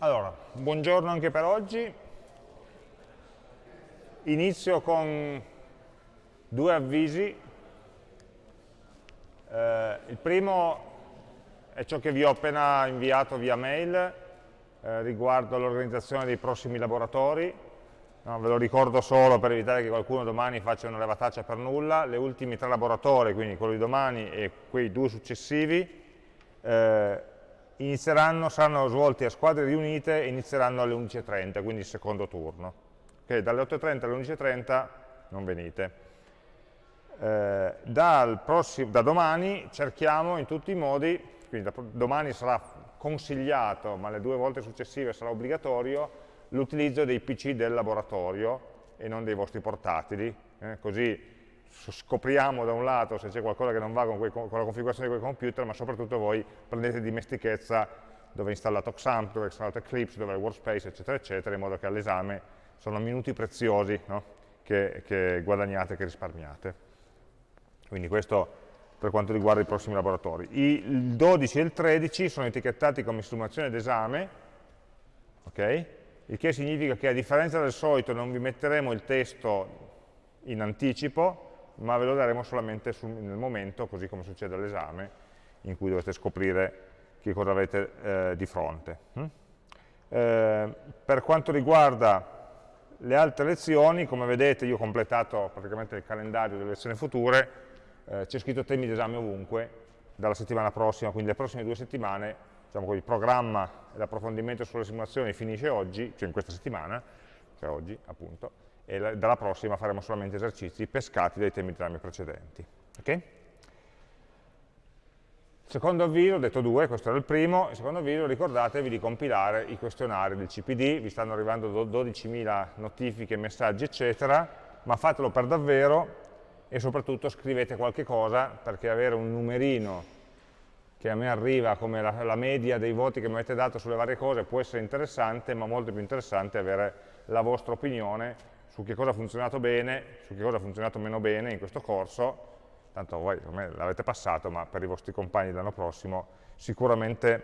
Allora, buongiorno anche per oggi. Inizio con due avvisi. Eh, il primo è ciò che vi ho appena inviato via mail eh, riguardo l'organizzazione dei prossimi laboratori. No, ve lo ricordo solo per evitare che qualcuno domani faccia una levataccia per nulla. Le ultimi tre laboratori, quindi quello di domani e quei due successivi, eh, inizieranno, saranno svolti a squadre riunite e inizieranno alle 11.30, quindi il secondo turno. Okay, dalle 8.30 alle 11.30 non venite. Eh, prossimo, da domani cerchiamo in tutti i modi, quindi da, domani sarà consigliato, ma le due volte successive sarà obbligatorio, l'utilizzo dei PC del laboratorio e non dei vostri portatili, eh, così scopriamo da un lato se c'è qualcosa che non va con, quei, con, la configurazione di quel computer, ma soprattutto voi prendete dimestichezza dove è installato Xampp, dove è installato Eclipse, dove è Workspace, eccetera, eccetera, in modo che all'esame sono minuti preziosi no? che, che guadagnate, che risparmiate. Quindi questo per quanto riguarda i prossimi laboratori. il 12 e il 13 sono etichettati come simulazione d'esame, ok? il che significa che a differenza del solito non vi metteremo il testo in anticipo, ma ve lo daremo solamente sul, nel momento, così come succede all'esame, in cui dovete scoprire che cosa avete eh, di fronte. Mm? Eh, per quanto riguarda le altre lezioni, come vedete io ho completato praticamente il calendario delle lezioni future, eh, c'è scritto temi d'esame ovunque, dalla settimana prossima, quindi le prossime due settimane, diciamo così, il programma e l'approfondimento sulle simulazioni finisce oggi, cioè in questa settimana, cioè oggi appunto, e la, dalla prossima faremo solamente esercizi pescati dai temi d'esame precedenti. Okay? Secondo avviso, ho detto due, questo era il primo, il secondo avviso ricordatevi di compilare i questionari del CPD, vi stanno arrivando 12.000 notifiche, messaggi eccetera, ma fatelo per davvero e soprattutto scrivete qualche cosa perché avere un numerino che a me arriva come la, la, media dei voti che mi avete dato sulle varie cose può essere interessante, ma molto più interessante avere la vostra opinione su che cosa ha funzionato bene, su che cosa ha funzionato meno bene in questo corso, tanto voi l'avete passato, ma per i vostri compagni dell'anno prossimo sicuramente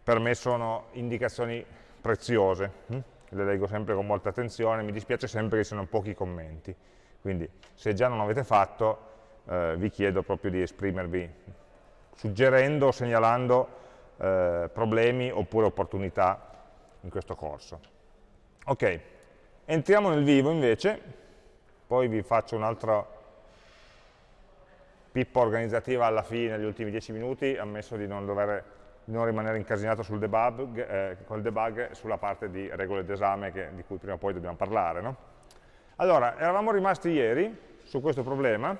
per me sono indicazioni preziose, hm? le leggo sempre con molta attenzione, mi dispiace sempre che siano pochi commenti, quindi se già non l'avete fatto eh, vi chiedo proprio di esprimervi suggerendo o segnalando eh, problemi oppure opportunità in questo corso. Ok, Entriamo nel vivo invece, poi vi faccio un'altra pippa organizzativa alla fine, negli ultimi 10 minuti, ammesso di non, dover, di non rimanere incasinato sul debug, eh, col debug sulla parte di regole d'esame di cui prima o poi dobbiamo parlare. No? Allora, eravamo rimasti ieri su questo problema,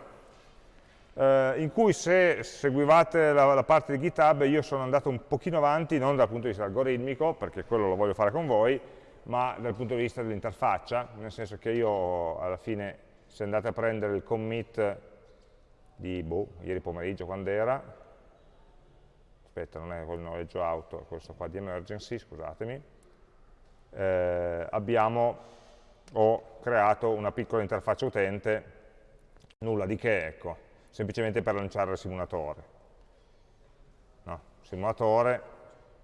eh, in cui se seguivate la, la, parte di GitHub io sono andato un pochino avanti, non dal punto di vista algoritmico, perché quello lo voglio fare con voi, ma dal punto di vista dell'interfaccia, nel senso che io alla fine, se andate a prendere il commit di boh, ieri pomeriggio quando era, aspetta, non è quel noleggio auto, è questo qua di emergency, scusatemi, eh, abbiamo, ho creato una piccola interfaccia utente, nulla di che, ecco, semplicemente per lanciare il simulatore. No, simulatore,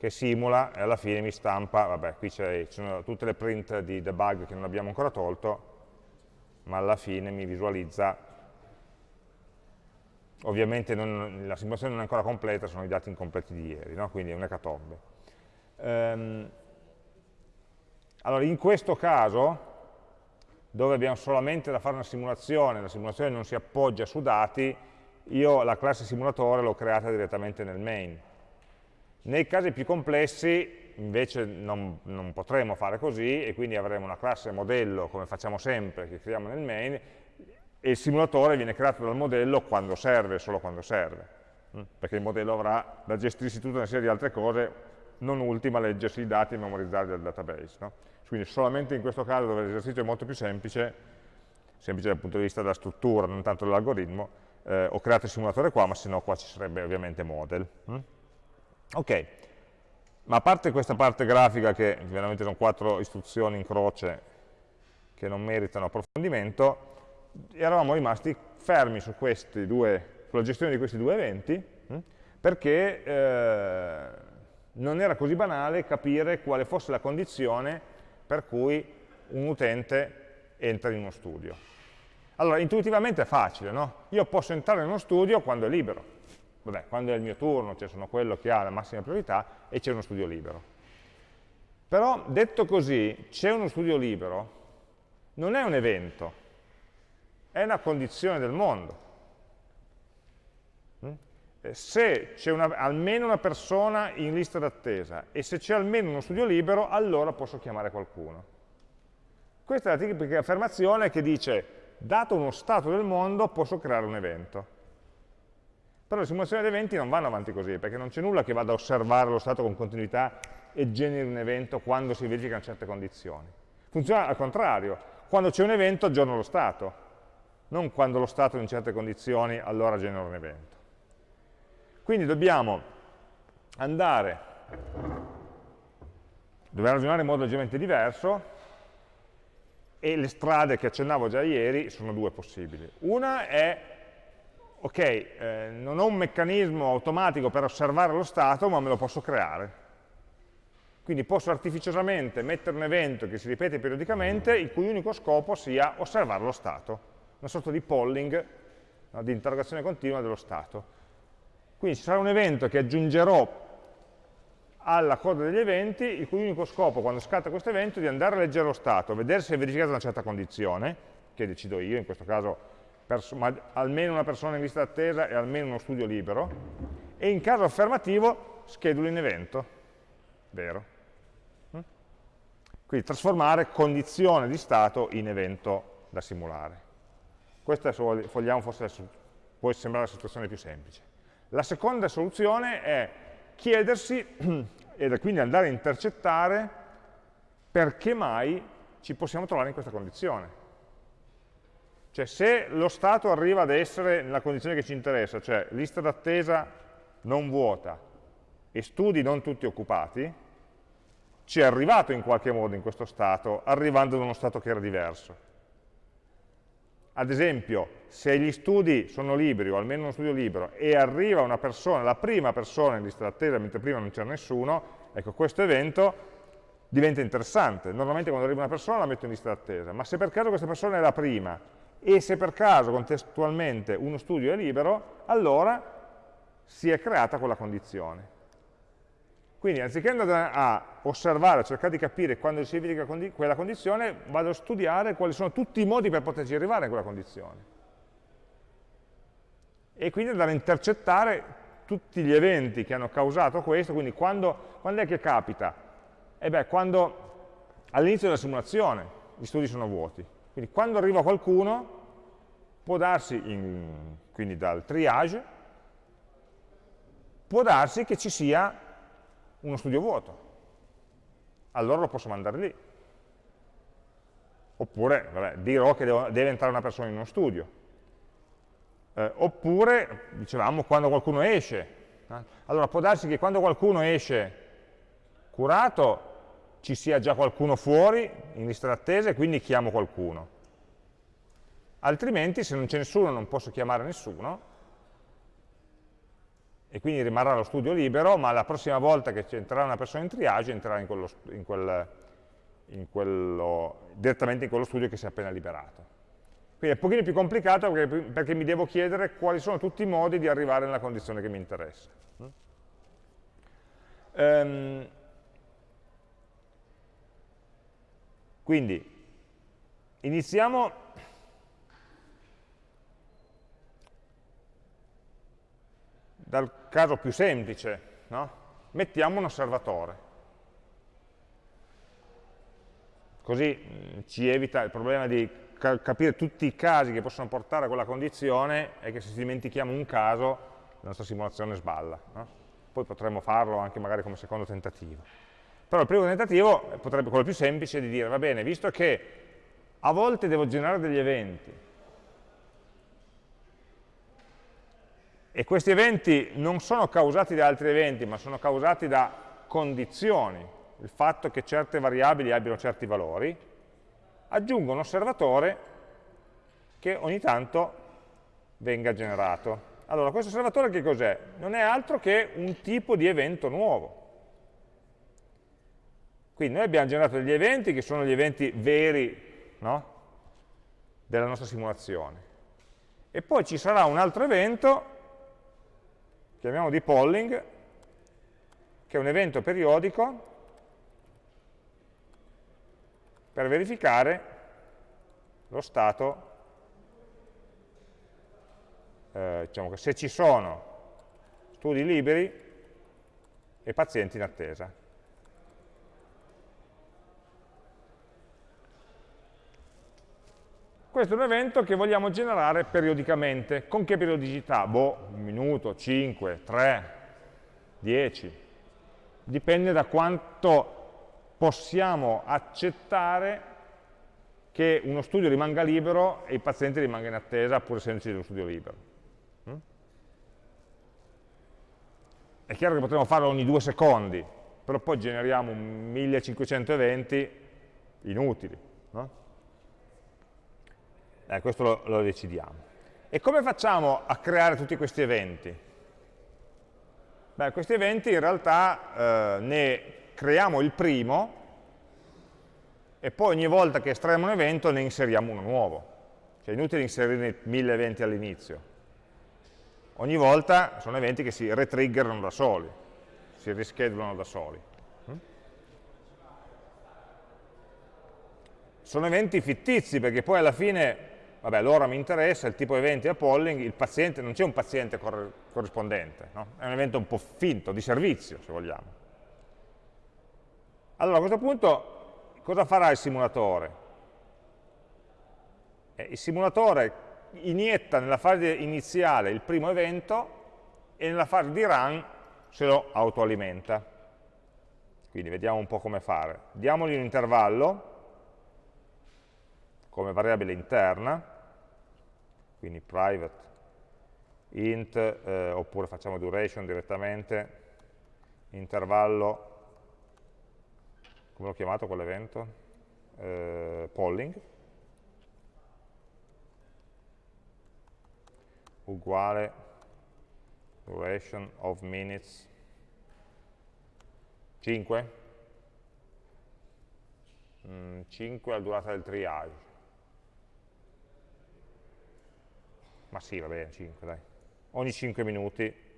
che simula e alla fine mi stampa, vabbè, qui ci sono tutte le print di debug che non abbiamo ancora tolto, ma alla fine mi visualizza, ovviamente non, la simulazione non è ancora completa, sono i dati incompleti di ieri, no? quindi è un'ecatombe. Um, allora, in questo caso, dove abbiamo solamente da fare una simulazione, la simulazione non si appoggia su dati, io la classe simulatore l'ho creata direttamente nel main, nei casi più complessi invece non, non, potremo fare così e quindi avremo una classe modello come facciamo sempre, che creiamo nel main e il simulatore viene creato dal modello quando serve, solo quando serve, mm? perché il modello avrà da gestirsi tutta una serie di altre cose, non ultima leggersi i dati e memorizzarli dal database. No? Quindi solamente in questo caso dove l'esercizio è molto più semplice, semplice dal punto di vista della struttura, non tanto dell'algoritmo, eh, ho creato il simulatore qua, ma se no qua ci sarebbe ovviamente model. Mm? Ok, ma a parte questa parte grafica che veramente sono quattro istruzioni in croce che non meritano approfondimento, eravamo rimasti fermi su due, sulla gestione di questi due eventi hm, perché eh, non era così banale capire quale fosse la condizione per cui un utente entra in uno studio. Allora, intuitivamente è facile, no? Io posso entrare in uno studio quando è libero. Vabbè, quando è il mio turno, cioè sono quello che ha la massima priorità e c'è uno studio libero. Però, detto così, c'è uno studio libero, non è un evento, è una condizione del mondo. Mm? Se c'è almeno una persona in lista d'attesa e se c'è almeno uno studio libero, allora posso chiamare qualcuno. Questa è la tipica affermazione che dice, dato uno stato del mondo, posso creare un evento. Però le simulazioni di eventi non vanno avanti così, perché non c'è nulla che vada a osservare lo stato con continuità e generi un evento quando si verificano certe condizioni. Funziona al contrario, quando c'è un evento aggiorno lo stato, non quando lo stato è in certe condizioni allora genera un evento. Quindi dobbiamo andare, dobbiamo ragionare in modo leggermente diverso e le strade che accennavo già ieri sono due possibili. Una è, ok, eh, non ho un meccanismo automatico per osservare lo stato, ma me lo posso creare. Quindi posso artificiosamente mettere un evento che si ripete periodicamente, il cui unico scopo sia osservare lo stato, una sorta di polling, no, di interrogazione continua dello stato. Quindi ci sarà un evento che aggiungerò alla coda degli eventi, il cui unico scopo quando scatta questo evento è di andare a leggere lo stato, vedere se è verificata una certa condizione, che decido io, in questo caso almeno una persona in lista d'attesa e almeno uno studio libero, e in caso affermativo schedulo in evento, vero? Mm? Quindi trasformare condizione di stato in evento da simulare. Questa, se vogliamo, forse può sembrare la situazione più semplice. La seconda soluzione è chiedersi e quindi andare a intercettare perché mai ci possiamo trovare in questa condizione. Cioè se lo stato arriva ad essere nella condizione che ci interessa, cioè lista d'attesa non vuota e studi non tutti occupati, ci è arrivato in qualche modo in questo stato, arrivando da uno stato che era diverso. Ad esempio, se gli studi sono liberi, o almeno uno studio libero, e arriva una persona, la prima persona in lista d'attesa, mentre prima non c'era nessuno, ecco, questo evento diventa interessante. Normalmente quando arriva una persona la metto in lista d'attesa, ma se per caso questa persona è la prima, e se per caso contestualmente uno studio è libero, allora si è creata quella condizione. Quindi anziché andare a osservare, a cercare di capire quando si verifica quella condizione, vado a studiare quali sono tutti i modi per poterci arrivare a quella condizione. E quindi andare a intercettare tutti gli eventi che hanno causato questo, quindi quando, quando è che capita? E beh, quando all'inizio della simulazione gli studi sono vuoti. Quindi quando arriva qualcuno, può darsi, in, quindi dal triage, può darsi che ci sia uno studio vuoto. Allora lo posso mandare lì. Oppure vabbè, dirò che devo, deve entrare una persona in uno studio. Eh, oppure, dicevamo, quando qualcuno esce. Eh? Allora può darsi che quando qualcuno esce curato ci sia già qualcuno fuori in lista d'attesa e quindi chiamo qualcuno. Altrimenti se non c'è nessuno non posso chiamare nessuno e quindi rimarrà lo studio libero, ma la prossima volta che entrerà una persona in triage entrerà in quello, in quel, in quello, direttamente in quello studio che si è appena liberato. Quindi è un pochino più complicato perché, perché, mi devo chiedere quali sono tutti i modi di arrivare nella condizione che mi interessa. Um, quindi, iniziamo dal caso più semplice, no? mettiamo un osservatore. Così mm, ci evita il problema di ca capire tutti i casi che possono portare a quella condizione e che se dimentichiamo un caso la nostra simulazione sballa. No? Poi potremmo farlo anche magari come secondo tentativo. Però il primo tentativo potrebbe quello più semplice di dire, va bene, visto che a volte devo generare degli eventi, E questi eventi non sono causati da altri eventi, ma sono causati da condizioni, il fatto che certe variabili abbiano certi valori, aggiungo un osservatore che ogni tanto venga generato. Allora, questo osservatore che cos'è? Non è altro che un tipo di evento nuovo. Quindi noi abbiamo generato degli eventi che sono gli eventi veri no? della nostra simulazione. E poi ci sarà un altro evento, chiamiamo di polling, che è un evento periodico per verificare lo stato, eh, diciamo che se ci sono studi liberi e pazienti in attesa. Questo è un evento che vogliamo generare periodicamente. Con che periodicità? Boh, un minuto, 5, 3, 10. Dipende da quanto possiamo accettare che uno studio rimanga libero e i pazienti rimangano in attesa pur essendoci dello studio libero. Mm? È chiaro che potremmo farlo ogni due secondi, però poi generiamo 1500 eventi inutili. No? Eh, questo lo, lo decidiamo. E come facciamo a creare tutti questi eventi? Beh, questi eventi in realtà eh, ne creiamo il primo e poi ogni volta che estraiamo un evento ne inseriamo uno nuovo. Cioè è inutile inserire mille eventi all'inizio. Ogni volta sono eventi che si retriggerano da soli, si rischedulano da soli. Mm? Sono eventi fittizi perché poi alla fine, vabbè, l'ora mi interessa, il tipo di eventi a polling, il paziente, non c'è un paziente cor corrispondente, no? è un evento un po' finto, di servizio se vogliamo. Allora a questo punto cosa farà il simulatore? Eh, il simulatore inietta nella fase iniziale il primo evento e nella fase di run se lo autoalimenta. Quindi vediamo un po' come fare. Diamogli un intervallo come variabile interna, quindi private int, eh, oppure facciamo duration direttamente, intervallo come l'ho chiamato quell'evento? Eh, polling, uguale duration of minutes 5 mm, 5 la durata del triage ma sì va bene 5 dai. Ogni 5 minuti.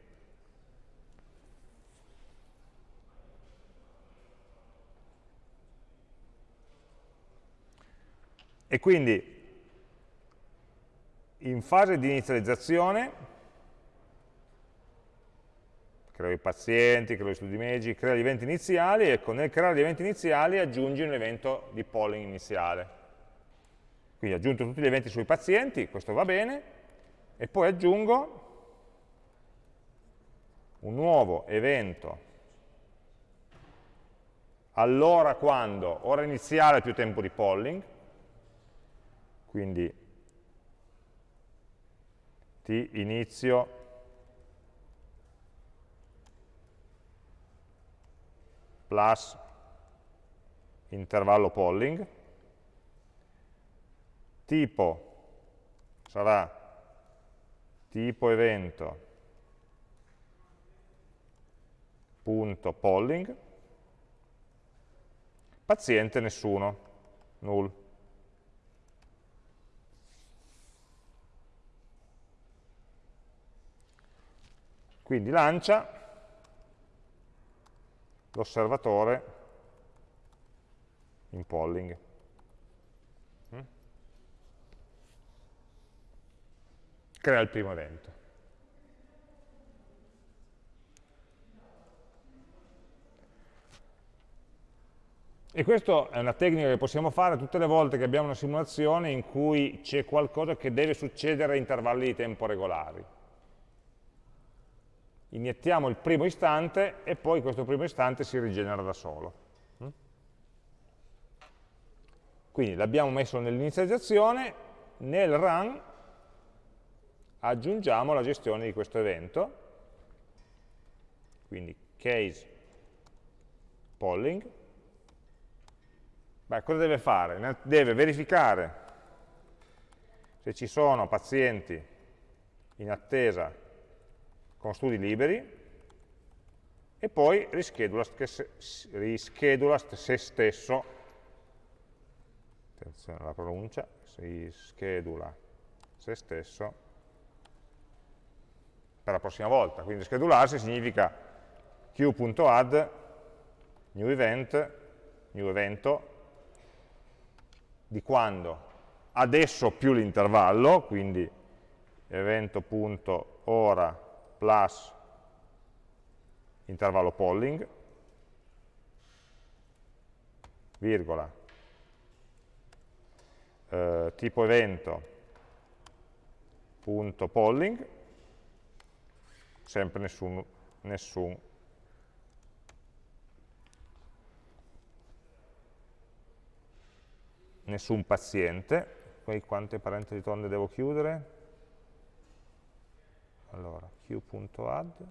E quindi in fase di inizializzazione creo i pazienti, creo gli studi medici, creo gli eventi iniziali, ecco, nel creare gli eventi iniziali aggiungi un evento di polling iniziale. Quindi aggiungo tutti gli eventi sui pazienti, questo va bene, e poi aggiungo un nuovo evento. Allora quando, ora iniziale più tempo di polling, quindi t inizio plus intervallo polling, tipo sarà tipo evento punto polling, paziente nessuno, null. Quindi lancia l'osservatore in polling. Crea il primo evento. E questa è una tecnica che possiamo fare tutte le volte che abbiamo una simulazione in cui c'è qualcosa che deve succedere a intervalli di tempo regolari iniettiamo il primo istante e poi questo primo istante si rigenera da solo. Mm? Quindi l'abbiamo messo nell'inizializzazione, nel run aggiungiamo la gestione di questo evento, quindi case polling. Beh, cosa deve fare? Deve verificare se ci sono pazienti in attesa con studi liberi e poi rischedula, rischedula se stesso, attenzione alla pronuncia, rischedula se stesso per la prossima volta. Quindi schedularsi significa queue.add new event, new evento, di quando? Adesso più l'intervallo, quindi evento.ora plus intervallo polling, virgola, eh, tipo evento, punto polling, sempre nessun, nessun. Nessun paziente, poi quante parentesi tonde devo chiudere? Allora, q.add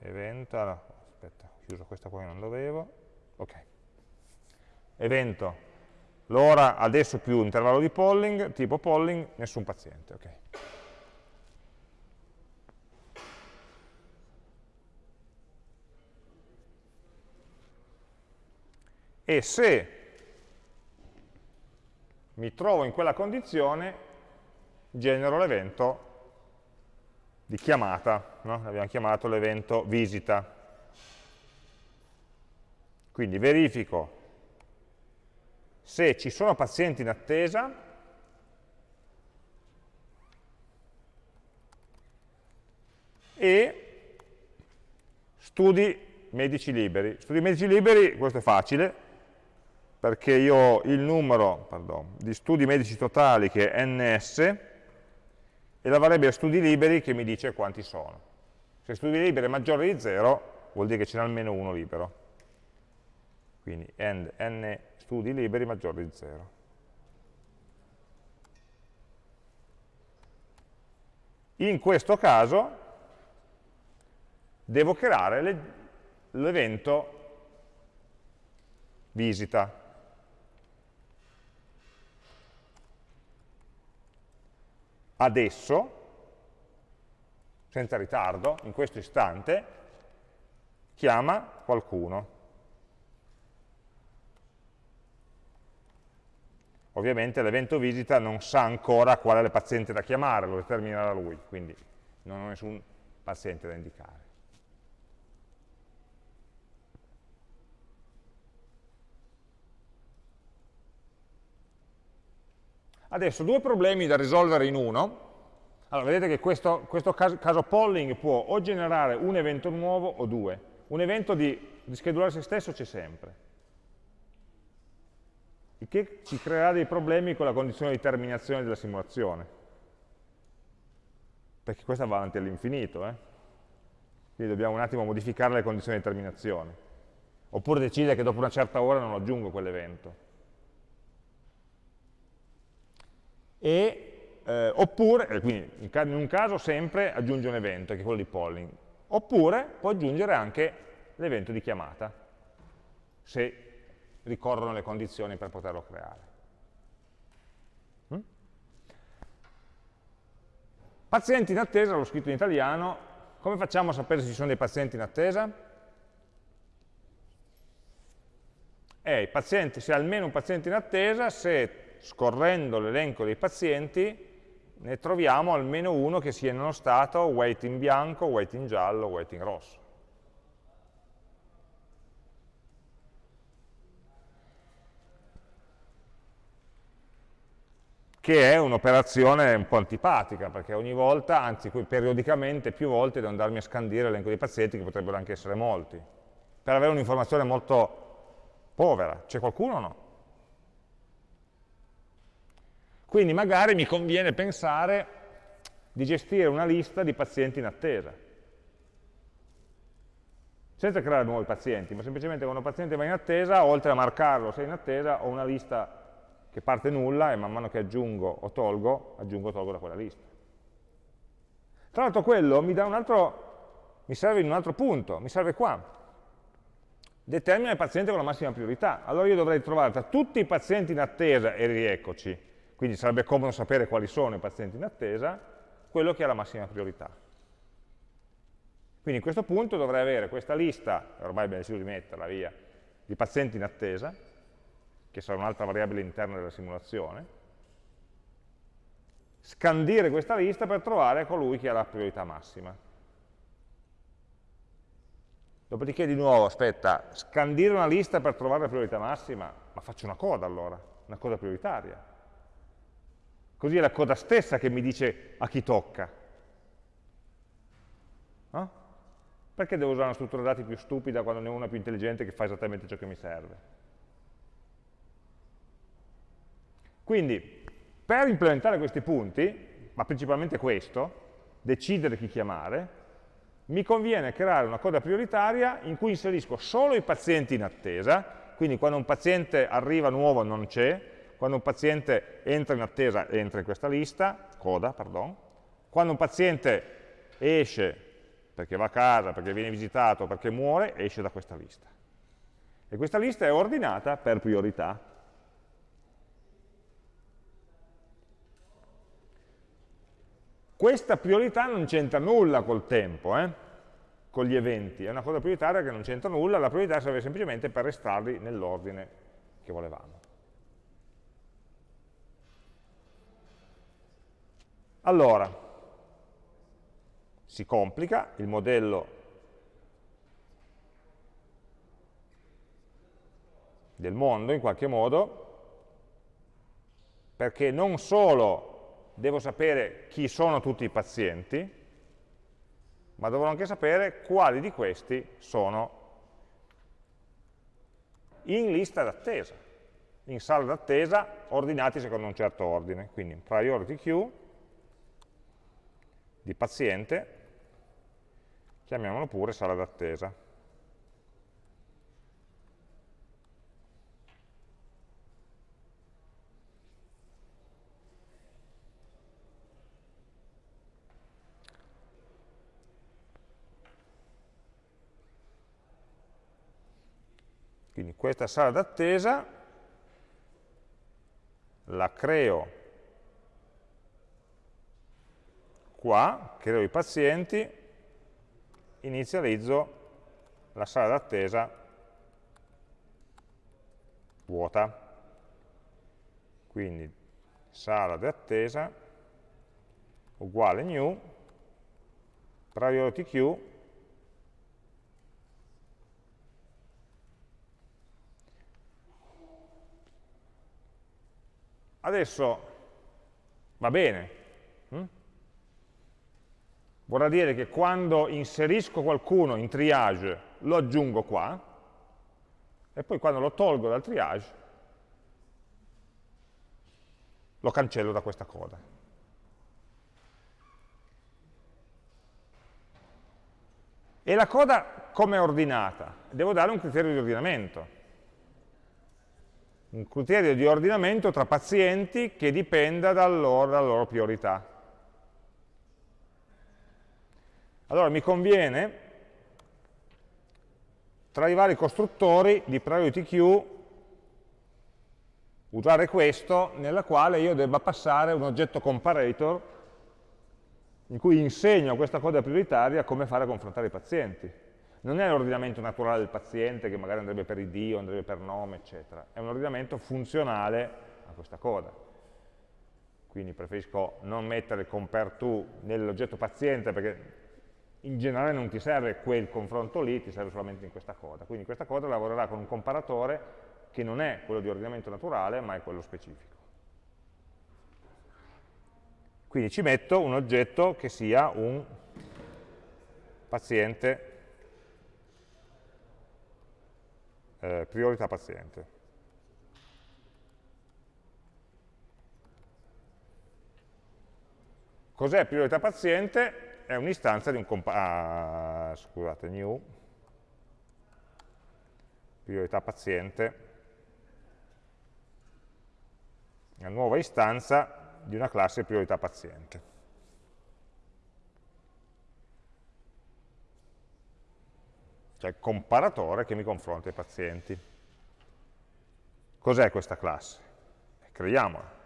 evento, allora, aspetta, ho chiuso questa qua che non dovevo, ok, evento, l'ora adesso più intervallo di polling, tipo polling, nessun paziente, ok. E se mi trovo in quella condizione, genero l'evento di chiamata, no? abbiamo chiamato l'evento visita. Quindi verifico se ci sono pazienti in attesa e studi medici liberi. Studi medici liberi, questo è facile, perché io ho il numero pardon, di studi medici totali che è ns, e la variabile studi liberi che mi dice quanti sono. Se studi liberi è maggiore di 0, vuol dire che ce n'è almeno uno libero. Quindi end n studi liberi maggiore di 0. In questo caso devo creare l'evento visita. adesso, senza ritardo, in questo istante, chiama qualcuno. Ovviamente l'evento visita non sa ancora qual è il paziente da chiamare, lo determinerà lui, quindi non ho nessun paziente da indicare. Adesso due problemi da risolvere in uno. Allora, vedete che questo, questo caso, caso, polling può o generare un evento nuovo o due. Un evento di, di schedulare se stesso c'è sempre. Il che ci creerà dei problemi con la condizione di terminazione della simulazione. Perché questa va avanti all'infinito. Eh? Quindi dobbiamo un attimo modificare le condizioni di terminazione. Oppure decidere che dopo una certa ora non aggiungo quell'evento. eh, oppure, quindi in un caso sempre aggiunge un evento, che è quello di polling, oppure può aggiungere anche l'evento di chiamata, se ricorrono le condizioni per poterlo creare. Mm? Pazienti in attesa, l'ho scritto in italiano, come facciamo a sapere se ci sono dei pazienti in attesa? Eh, pazienti, se almeno un paziente in attesa, se scorrendo l'elenco dei pazienti ne troviamo almeno uno che sia in uno stato weight in bianco, weight in giallo, weight in rosso. Che è un'operazione un po' antipatica, perché ogni volta, anzi periodicamente, più volte, devo andarmi a scandire l'elenco dei pazienti, che potrebbero anche essere molti, per avere un'informazione molto povera. C'è qualcuno o no? Quindi magari mi conviene pensare di gestire una lista di pazienti in attesa. Senza creare nuovi pazienti, ma semplicemente quando un paziente va in attesa, oltre a marcarlo se è in attesa, ho una lista che parte nulla e man mano che aggiungo o tolgo, aggiungo o tolgo da quella lista. Tra l'altro quello mi, altro, mi serve in un altro punto, mi serve qua. Determina il paziente con la massima priorità. Allora io dovrei trovare tra tutti i pazienti in attesa, e rieccoci, quindi sarebbe comodo sapere quali sono i pazienti in attesa, quello che ha la massima priorità. Quindi a questo punto dovrei avere questa lista, ormai abbiamo deciso di metterla via, di pazienti in attesa, che sarà un'altra variabile interna della simulazione, scandire questa lista per trovare colui che ha la priorità massima. Dopodiché di nuovo, aspetta, scandire una lista per trovare la priorità massima, ma faccio una coda allora, una coda prioritaria. Così è la coda stessa che mi dice a chi tocca. No? Perché devo usare una struttura dati più stupida quando ne ho una più intelligente che fa esattamente ciò che mi serve? Quindi, per implementare questi punti, ma principalmente questo, decidere chi chiamare, mi conviene creare una coda prioritaria in cui inserisco solo i pazienti in attesa, quindi quando un paziente arriva nuovo non c'è, quando un paziente entra in attesa entra in questa lista, coda, pardon, quando un paziente esce perché va a casa, perché viene visitato, perché muore, esce da questa lista. E questa lista è ordinata per priorità. Questa priorità non c'entra nulla col tempo, eh? con gli eventi, è una cosa prioritaria che non c'entra nulla, la priorità serve semplicemente per restarli nell'ordine che volevamo. Allora, si complica, il modello del mondo in qualche modo, perché non solo devo sapere chi sono tutti i pazienti, ma dovrò anche sapere quali di questi sono in lista d'attesa, in sala d'attesa ordinati secondo un certo ordine. Quindi priority queue di paziente, chiamiamolo pure sala d'attesa. Questa sala d'attesa la creo qua, creo i pazienti, inizializzo la sala d'attesa vuota. Quindi sala d'attesa uguale new priority queue Adesso va bene. Hm? Vorrà dire che quando inserisco qualcuno in triage lo aggiungo qua e poi quando lo tolgo dal triage lo cancello da questa coda. E la coda come è ordinata? Devo dare un criterio di ordinamento un criterio di ordinamento tra pazienti che dipenda dal loro, dalla loro priorità. Allora mi conviene, tra i vari costruttori di priority queue, usare questo nella quale io debba passare un oggetto comparator in cui insegno a questa coda prioritaria come fare a confrontare i pazienti non è l'ordinamento naturale del paziente che magari andrebbe per ID o andrebbe per nome, eccetera, è un ordinamento funzionale a questa coda. Quindi preferisco non mettere compare to nell'oggetto paziente perché in generale non ti serve quel confronto lì, ti serve solamente in questa coda. Quindi questa coda lavorerà con un comparatore che non è quello di ordinamento naturale, ma è quello specifico. Quindi ci metto un oggetto che sia un paziente eh, priorità paziente. Cos'è priorità paziente? È un'istanza di un ah, scusate, new, priorità paziente, una nuova istanza di una classe priorità paziente. Cioè comparatore che mi confronta i pazienti. Cos'è questa classe? Creiamola.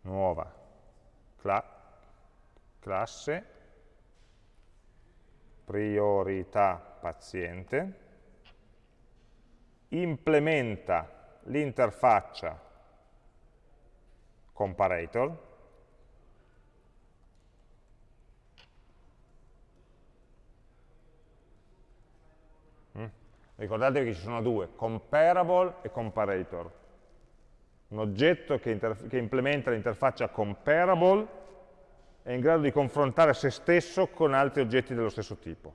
Nuova cla classe priorità paziente, implementa l'interfaccia comparator, Ricordatevi che ci sono due, comparable e comparator. Un oggetto che, che implementa l'interfaccia comparable è in grado di confrontare se stesso con altri oggetti dello stesso tipo.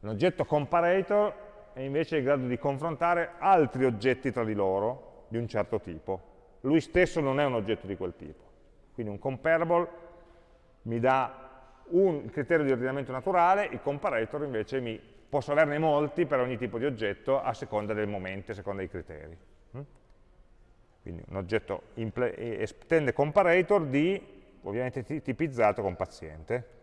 Un oggetto comparator è invece in grado di confrontare altri oggetti tra di loro di un certo tipo. Lui stesso non è un oggetto di quel tipo. Quindi un comparable mi dà un criterio di ordinamento naturale, il comparator invece mi, posso averne molti per ogni tipo di oggetto a seconda del momento, a seconda dei criteri. Mm? Quindi un oggetto estende comparator di ovviamente tipizzato con paziente.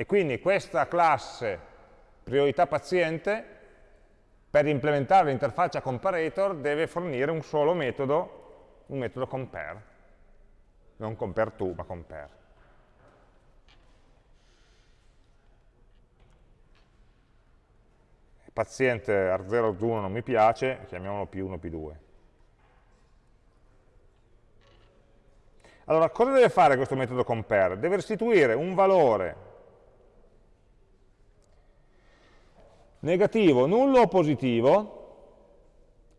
E quindi questa classe priorità paziente, per implementare l'interfaccia comparator, deve fornire un solo metodo, un metodo compare. Non compare to, ma compare. paziente R0 1 non mi piace, chiamiamolo P1, P2. Allora, cosa deve fare questo metodo compare? Deve restituire un valore negativo, nullo o positivo,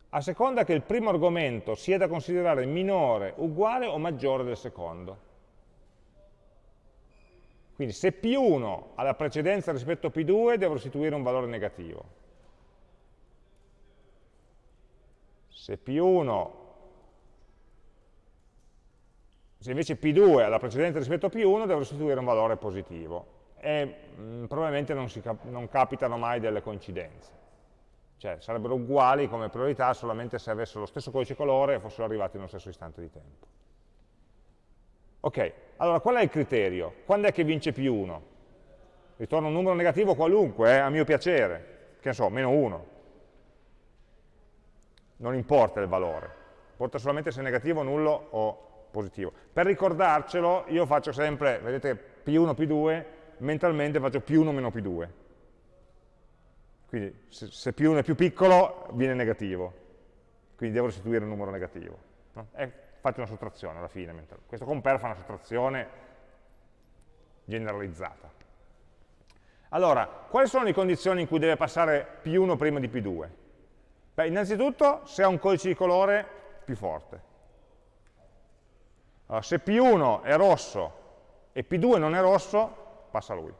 a seconda che il primo argomento sia da considerare minore, uguale o maggiore del secondo. Quindi se P1 ha la precedenza rispetto a P2, devo restituire un valore negativo. Se P1, se invece P2 ha la precedenza rispetto a P1, devo restituire un valore positivo. E mh, mm, probabilmente non, cap non capitano mai delle coincidenze. Cioè sarebbero uguali come priorità solamente se avessero lo stesso codice colore e fossero arrivati nello stesso istante di tempo. Ok, allora qual è il criterio? Quando è che vince P1? Ritorno un numero negativo qualunque, eh, a mio piacere, che ne so, meno 1 non importa il valore, importa solamente se è negativo, nullo o positivo. Per ricordarcelo io faccio sempre, vedete, P1, P2, mentalmente faccio P1 meno P2. Quindi se, se P1 è più piccolo viene negativo, quindi devo restituire un numero negativo. No? E faccio una sottrazione alla fine. Questo compare fa una sottrazione generalizzata. Allora, quali sono le condizioni in cui deve passare P1 prima di P2? Beh, innanzitutto se ha un codice di colore più forte. Allora, se P1 è rosso e P2 non è rosso, passa lui.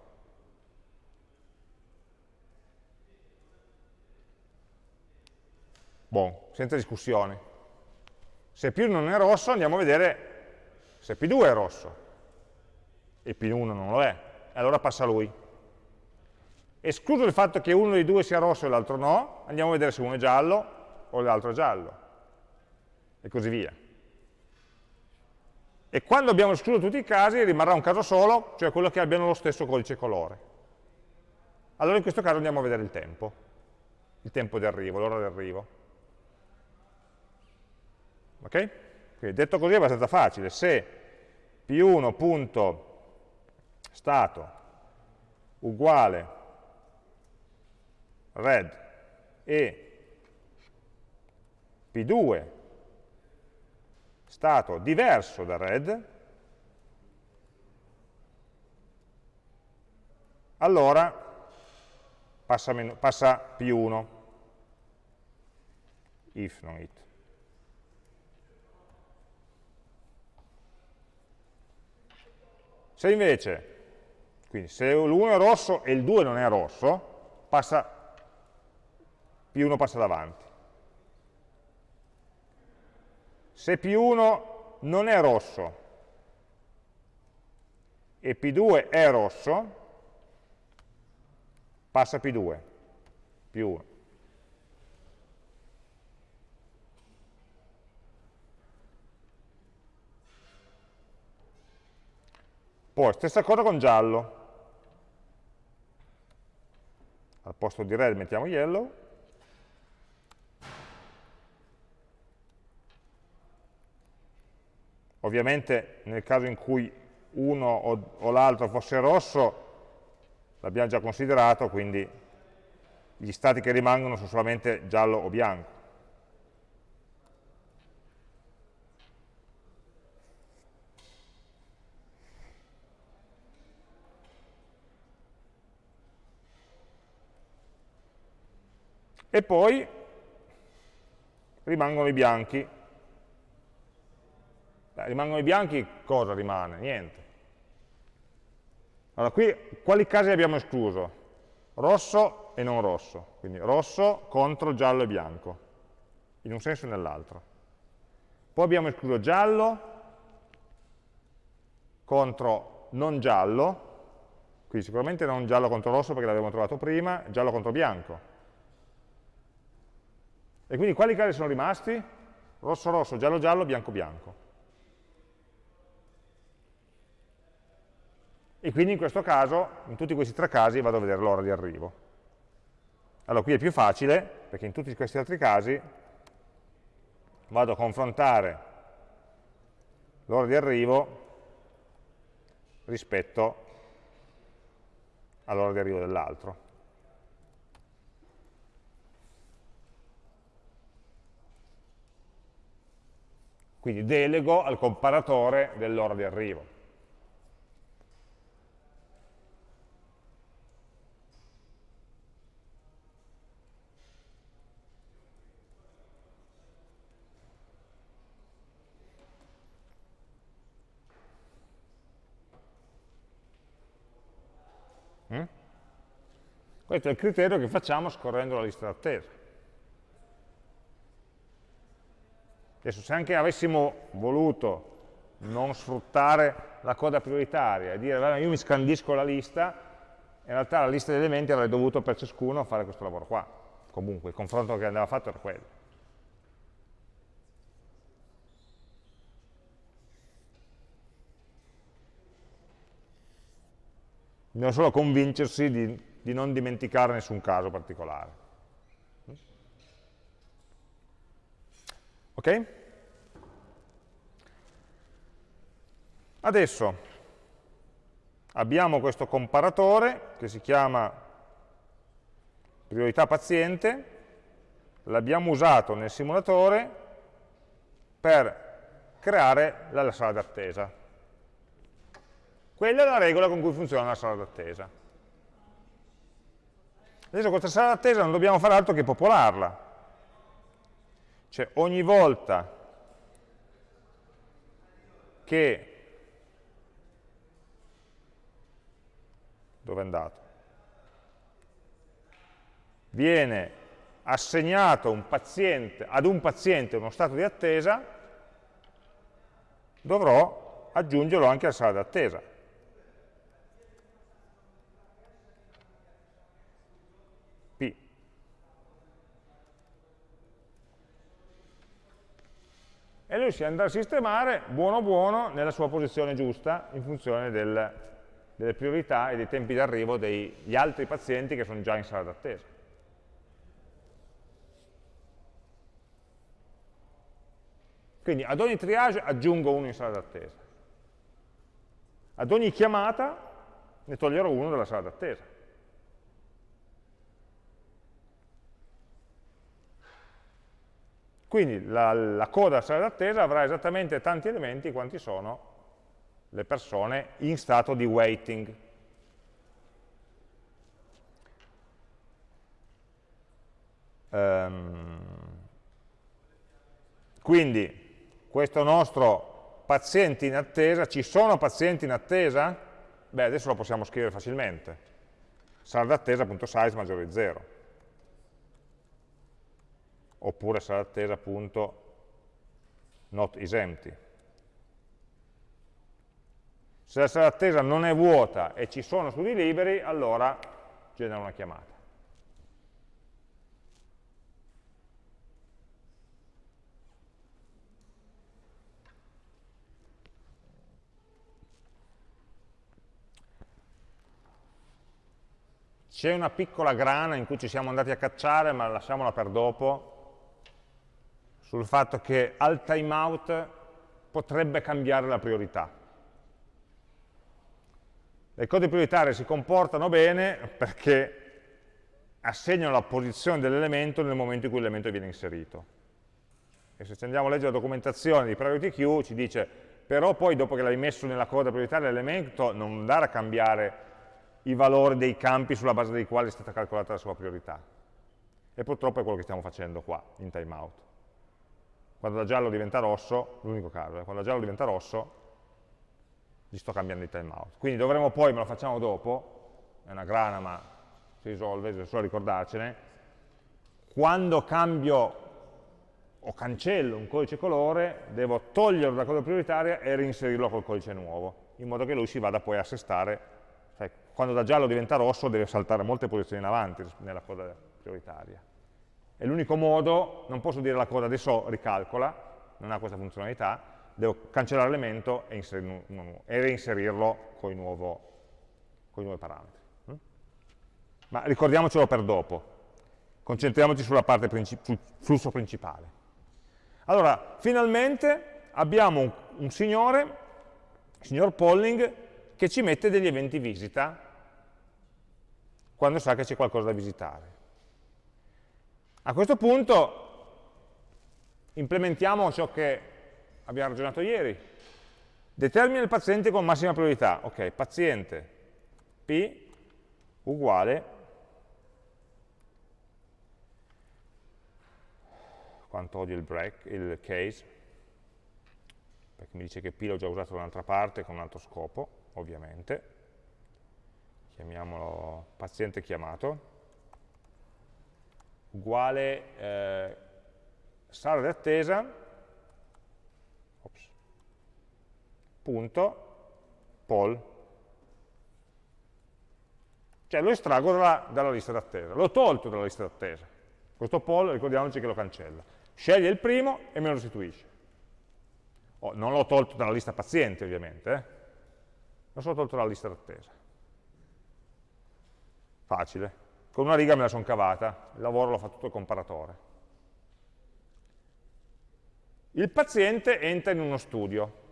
Buon, senza discussioni. Se P1 non è rosso andiamo a vedere se P2 è rosso e P1 non lo è, allora passa lui. Escluso il fatto che uno dei due sia rosso e l'altro no, andiamo a vedere se uno è giallo o l'altro è giallo, e così via. E quando abbiamo escluso tutti i casi rimarrà un caso solo, cioè quello che abbiano lo stesso codice colore. Allora in questo caso andiamo a vedere il tempo, il tempo di arrivo, l'ora di arrivo. Ok? Quindi detto così è abbastanza facile, se p1.stato uguale red e P2 stato diverso da red, allora passa, meno, passa P1, if non it. Se invece, quindi se l'1 è rosso e il 2 non è rosso, passa P1 passa davanti. Se P1 non è rosso e P2 è rosso, passa P2, P1. Poi, stessa cosa con giallo. al posto di red mettiamo yellow, ovviamente nel caso in cui uno o, o l'altro fosse rosso, l'abbiamo già considerato, quindi gli stati che rimangono sono solamente giallo o bianco. E poi rimangono i bianchi. Beh, rimangono i bianchi, cosa rimane? Niente. Allora, qui quali casi abbiamo escluso? Rosso e non rosso, quindi rosso contro giallo e bianco, in un senso e nell'altro. Poi abbiamo escluso giallo contro non giallo, quindi sicuramente non giallo contro rosso perché l'abbiamo trovato prima, giallo contro bianco. E quindi quali casi sono rimasti? Rosso rosso, giallo giallo, bianco bianco. e quindi in questo caso, in tutti questi tre casi, vado a vedere l'ora di arrivo. Allora qui è più facile, perché in tutti questi altri casi vado a confrontare l'ora di arrivo rispetto all'ora di arrivo dell'altro. Quindi delego al comparatore dell'ora di arrivo. Questo è il criterio che facciamo scorrendo la lista d'attesa. Adesso se anche avessimo voluto non sfruttare la coda prioritaria e dire io mi scandisco la lista, in realtà la lista di elementi avrei dovuto per ciascuno fare questo lavoro qua. Comunque il confronto che andava fatto era quello. Bisogna solo convincersi di di non dimenticare nessun caso particolare. Ok? Adesso abbiamo questo comparatore che si chiama priorità paziente, l'abbiamo usato nel simulatore per creare la sala d'attesa. Quella è la regola con cui funziona la sala d'attesa. Adesso questa sala d'attesa non dobbiamo fare altro che popolarla. Cioè ogni volta che... Dove è andato? Viene assegnato un paziente, ad un paziente uno stato di attesa, dovrò aggiungerlo anche alla sala d'attesa. E lui si andrà a sistemare buono buono nella sua posizione giusta in funzione del, delle priorità e dei tempi d'arrivo degli altri pazienti che sono già in sala d'attesa. Quindi ad ogni triage aggiungo uno in sala d'attesa. Ad ogni chiamata ne toglierò uno dalla sala d'attesa. Quindi la, la coda sala d'attesa avrà esattamente tanti elementi quanti sono le persone in stato di waiting. Um, quindi questo nostro paziente in attesa, ci sono pazienti in attesa? Beh, adesso lo possiamo scrivere facilmente. Sala d'attesa.size maggiore di 0 oppure sarà attesa appunto not is empty. Se la sala d'attesa non è vuota e ci sono studi liberi, allora genera una chiamata. c'è una piccola grana in cui ci siamo andati a cacciare, ma lasciamola per dopo, sul fatto che al timeout potrebbe cambiare la priorità. Le code prioritarie si comportano bene perché assegnano la posizione dell'elemento nel momento in cui l'elemento viene inserito. E se andiamo a leggere la documentazione di Priority Queue ci dice però poi dopo che l'hai messo nella coda prioritaria l'elemento non andare a cambiare i valori dei campi sulla base dei quali è stata calcolata la sua priorità. E purtroppo è quello che stiamo facendo qua, in timeout. Quando da giallo diventa rosso, l'unico caso, eh, quando da giallo diventa rosso, gli sto cambiando il timeout. Quindi dovremo poi, me lo facciamo dopo, è una grana ma si risolve, è solo ricordarcene, quando cambio o cancello un codice colore, devo toglierlo da coda prioritaria e reinserirlo col codice nuovo, in modo che lui si vada poi a assestare, cioè quando da giallo diventa rosso deve saltare molte posizioni in avanti nella coda prioritaria. È l'unico modo, non posso dire la coda adesso ricalcola, non ha questa funzionalità, devo cancellare l'elemento e, e, reinserirlo con i, con i nuovi parametri. Mm? Ma ricordiamocelo per dopo, concentriamoci sulla parte princip sul flusso principale. Allora, finalmente abbiamo un, un signore, signor Polling, che ci mette degli eventi visita quando sa che c'è qualcosa da visitare. A questo punto implementiamo ciò che abbiamo ragionato ieri. Determina il paziente con massima priorità. Ok, paziente P uguale quanto odio il break, il case, perché mi dice che P l'ho già usato da un'altra parte con un altro scopo, ovviamente. Chiamiamolo paziente chiamato, uguale eh, sala di attesa, ops, punto, poll. Cioè lo estraggo dalla, dalla lista d'attesa, l'ho tolto dalla lista d'attesa. Questo poll ricordiamoci che lo cancella sceglie il primo e me lo restituisce. Oh, non l'ho tolto dalla lista pazienti, ovviamente, eh? l'ho solo tolto dalla lista d'attesa. Facile. Con una riga me la sono cavata, il lavoro l'ho fatto tutto il comparatore. Il paziente entra in uno studio.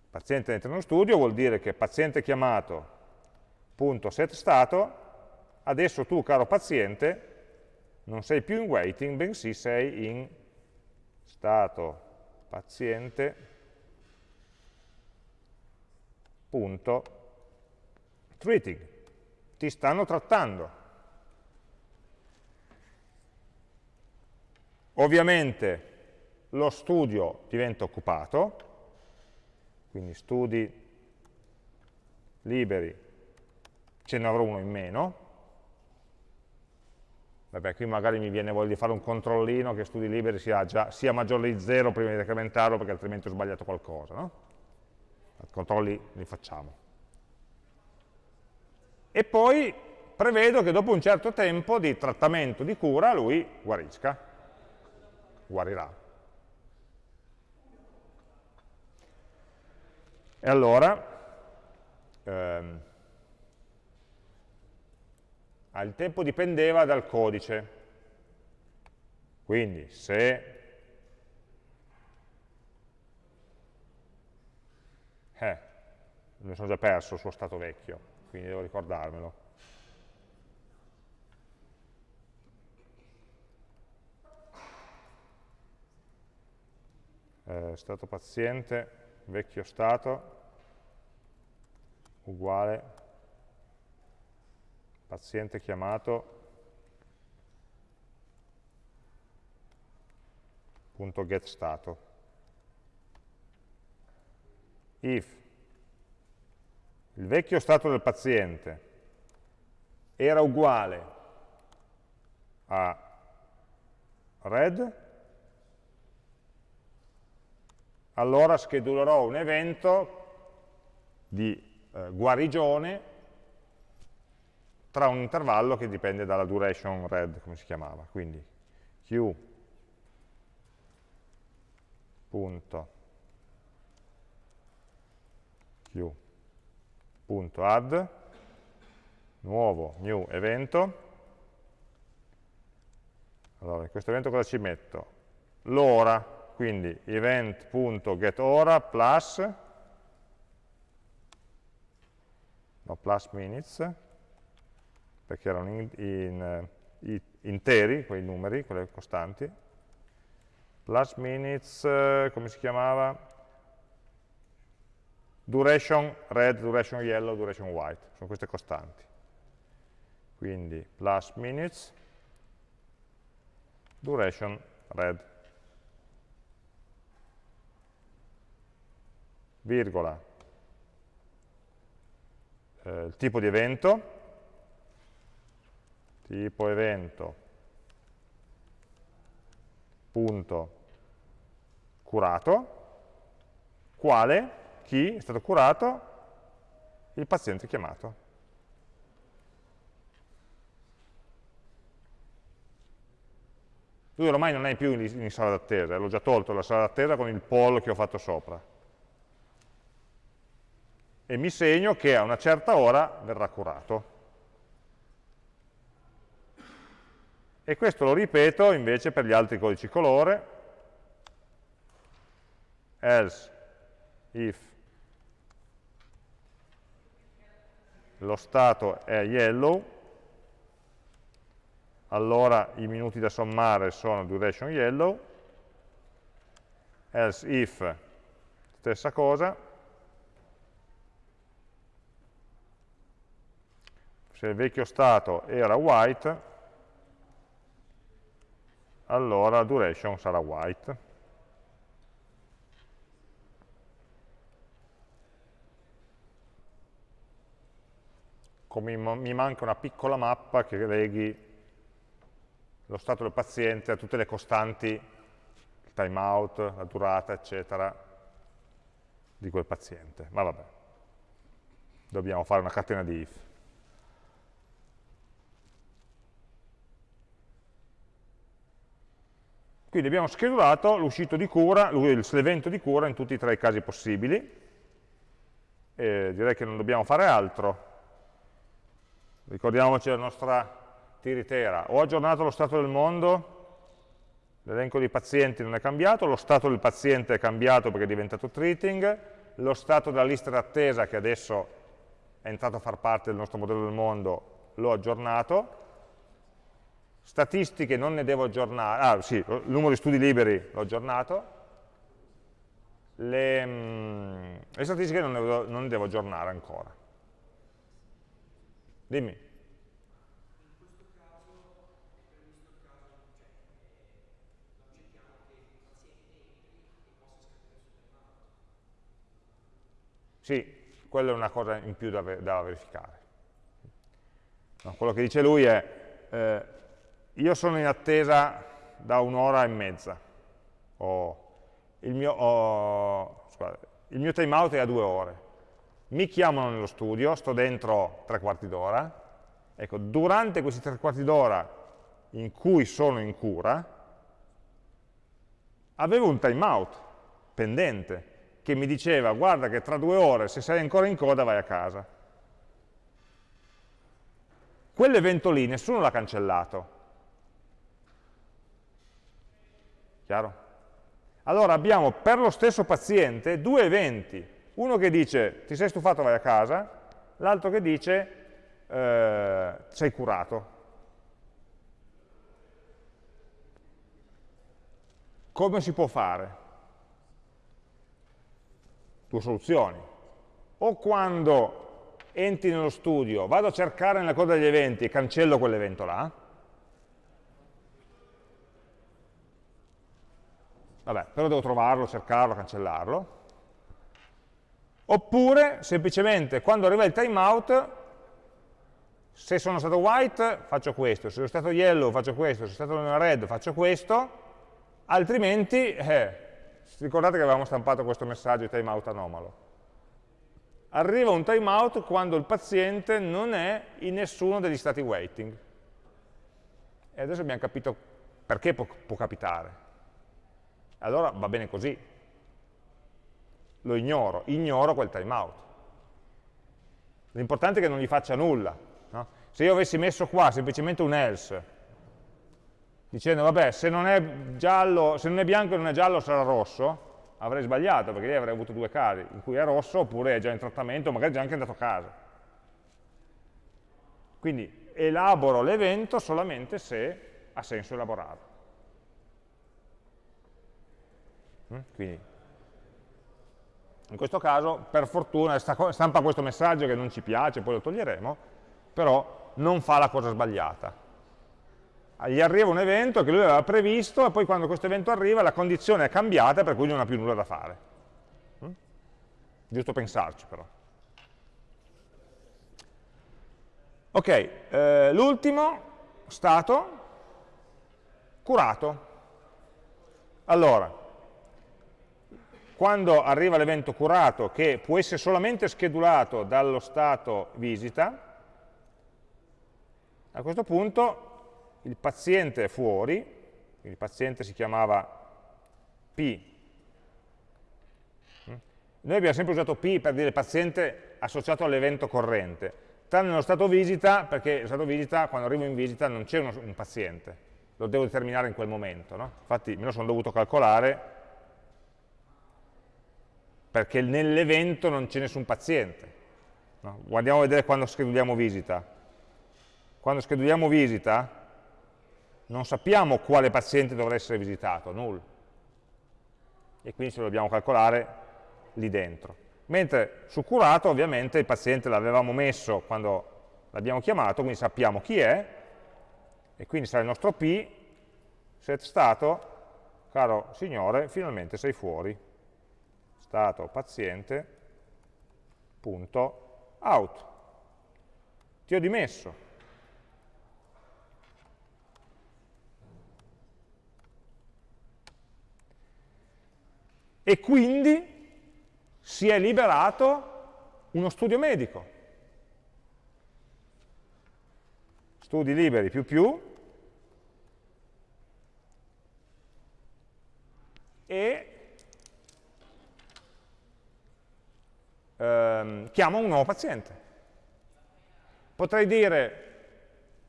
Il paziente entra in uno studio vuol dire che paziente chiamato punto set stato, adesso tu, caro paziente, non sei più in waiting, bensì sei in stato paziente punto treating. Ti stanno trattando. Ovviamente lo studio diventa occupato, quindi studi liberi, ce ne avrò uno in meno, Vabbè, qui magari mi viene voglia di fare un controllino che studi liberi sia, già, sia maggiore di 0 prima di decrementarlo perché altrimenti ho sbagliato qualcosa, no? Controlli li facciamo. E poi prevedo che dopo un certo tempo di trattamento, di cura, lui guarisca, guarirà. E allora, ehm, il tempo dipendeva dal codice. Quindi se eh, mi sono già perso il suo stato vecchio, quindi devo ricordarmelo. Eh, stato paziente, vecchio stato, uguale paziente chiamato punto get stato. If il vecchio stato del paziente era uguale a red, allora schedulerò un evento di eh, guarigione tra un intervallo che dipende dalla duration red, come si chiamava, quindi q punto q add nuovo new evento allora in questo evento cosa ci metto? l'ora quindi event.getOra plus no, plus minutes perché erano in, in, in, interi quei numeri, quelle costanti plus minutes, come si chiamava? Duration red, duration yellow, duration white, sono queste costanti. Quindi plus minutes, duration red, virgola, eh, il tipo di evento, tipo evento, punto, curato, quale, chi è stato curato, il paziente chiamato. Lui ormai non è più in, sala d'attesa, l'ho già tolto la sala d'attesa con il poll che ho fatto sopra. E mi segno che a una certa ora verrà curato. E questo lo ripeto invece per gli altri codici colore, else if lo stato è yellow, allora i minuti da sommare sono duration yellow, else if stessa cosa, se il vecchio stato era white, allora duration sarà white. Come mi manca una piccola mappa che leghi lo stato del paziente a tutte le costanti, il timeout, la durata, eccetera, di quel paziente. Ma vabbè, dobbiamo fare una catena di if. Quindi abbiamo schedulato l'uscito di cura, l'evento di cura in tutti e tre i casi possibili. E direi che non dobbiamo fare altro ricordiamoci la nostra tiritera, ho aggiornato lo stato del mondo, l'elenco dei pazienti non è cambiato, lo stato del paziente è cambiato perché è diventato treating, lo stato della lista d'attesa che adesso è entrato a far parte del nostro modello del mondo l'ho aggiornato, statistiche non ne devo aggiornare, ah sì, il numero di studi liberi l'ho aggiornato, le, mm, le, statistiche non ne, non ne devo aggiornare ancora. Dimmi. Sì, quella è una cosa in più da, da verificare. No, quello che dice lui è, eh, io sono in attesa da un'ora e mezza, o il mio, oh, il mio timeout è a due ore, mi chiamano nello studio, sto dentro tre quarti d'ora, ecco, durante questi tre quarti d'ora in cui sono in cura, avevo un timeout pendente che mi diceva guarda che tra due ore se sei ancora in coda vai a casa. Quell'evento lì nessuno l'ha cancellato. Chiaro? Allora abbiamo per lo stesso paziente due eventi uno che dice ti sei stufato, vai a casa, l'altro che dice eh, sei curato. Come si può fare? Due soluzioni. O quando entri nello studio, vado a cercare nella coda degli eventi e cancello quell'evento là, vabbè, però devo trovarlo, cercarlo, cancellarlo, Oppure, semplicemente, quando arriva il timeout, se sono stato white faccio questo, se sono stato yellow faccio questo, se sono stato red faccio questo, altrimenti, eh, ricordate che avevamo stampato questo messaggio di timeout anomalo. Arriva un timeout quando il paziente non è in nessuno degli stati waiting. E adesso abbiamo capito perché può, può capitare. Allora va bene così, lo ignoro, ignoro quel timeout. L'importante è che non gli faccia nulla. No? Se io avessi messo qua semplicemente un else, dicendo vabbè se non è giallo, se non è bianco e non è giallo sarà rosso, avrei sbagliato, perché lì avrei avuto due casi, in cui è rosso oppure è già in trattamento, magari è già anche andato a casa. Quindi elaboro l'evento solamente se ha senso elaborarlo. Mm? Quindi, in questo caso, per fortuna, stampa questo messaggio che non ci piace, poi lo toglieremo, però non fa la cosa sbagliata gli arriva un evento che lui aveva previsto e poi quando questo evento arriva la condizione è cambiata per cui non ha più nulla da fare. Mm? Giusto pensarci però. Ok, eh, l'ultimo stato, curato. Allora, quando arriva l'evento curato, che può essere solamente schedulato dallo stato visita, a questo punto il paziente è fuori, il paziente si chiamava P. Noi abbiamo sempre usato P per dire paziente associato all'evento corrente, tranne nello stato visita, perché nello stato visita, quando arrivo in visita, non c'è un paziente, lo devo determinare in quel momento. No? Infatti me lo sono dovuto calcolare perché nell'evento non c'è nessun paziente. No? Guardiamo a vedere quando scheduliamo visita. Quando scheduliamo visita, non sappiamo quale paziente dovrà essere visitato, null. E quindi ce lo dobbiamo calcolare lì dentro. Mentre su curato ovviamente il paziente l'avevamo messo quando l'abbiamo chiamato, quindi sappiamo chi è, e quindi sarà il nostro P, set stato, caro signore, finalmente sei fuori. Stato paziente, punto, out. Ti ho dimesso, e quindi si è liberato uno studio medico. Studi liberi più più e ehm, chiamo un nuovo paziente. Potrei dire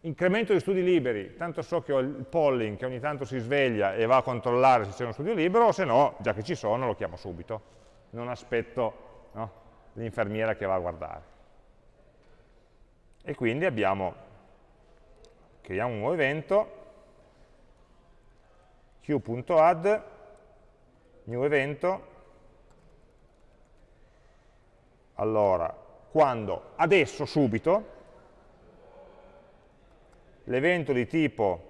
incremento di studi liberi, tanto so che ho il polling che ogni tanto si sveglia e va a controllare se c'è uno studio libero, o se no, già che ci sono, lo chiamo subito. Non aspetto no, l'infermiera che va a guardare. E quindi abbiamo, creiamo un nuovo evento, q.add, new evento, allora, quando adesso, subito, l'evento di tipo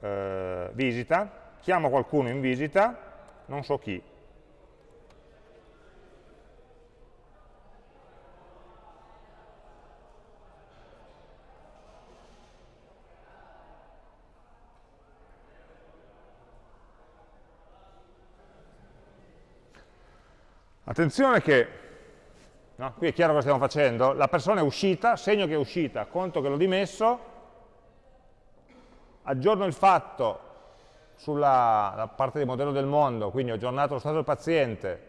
eh, visita, chiamo qualcuno in visita, non so chi. Attenzione che No? Qui è chiaro cosa stiamo facendo? La persona è uscita, segno che è uscita, conto che l'ho dimesso, aggiorno il fatto sulla parte del modello del mondo, quindi ho aggiornato lo stato del paziente,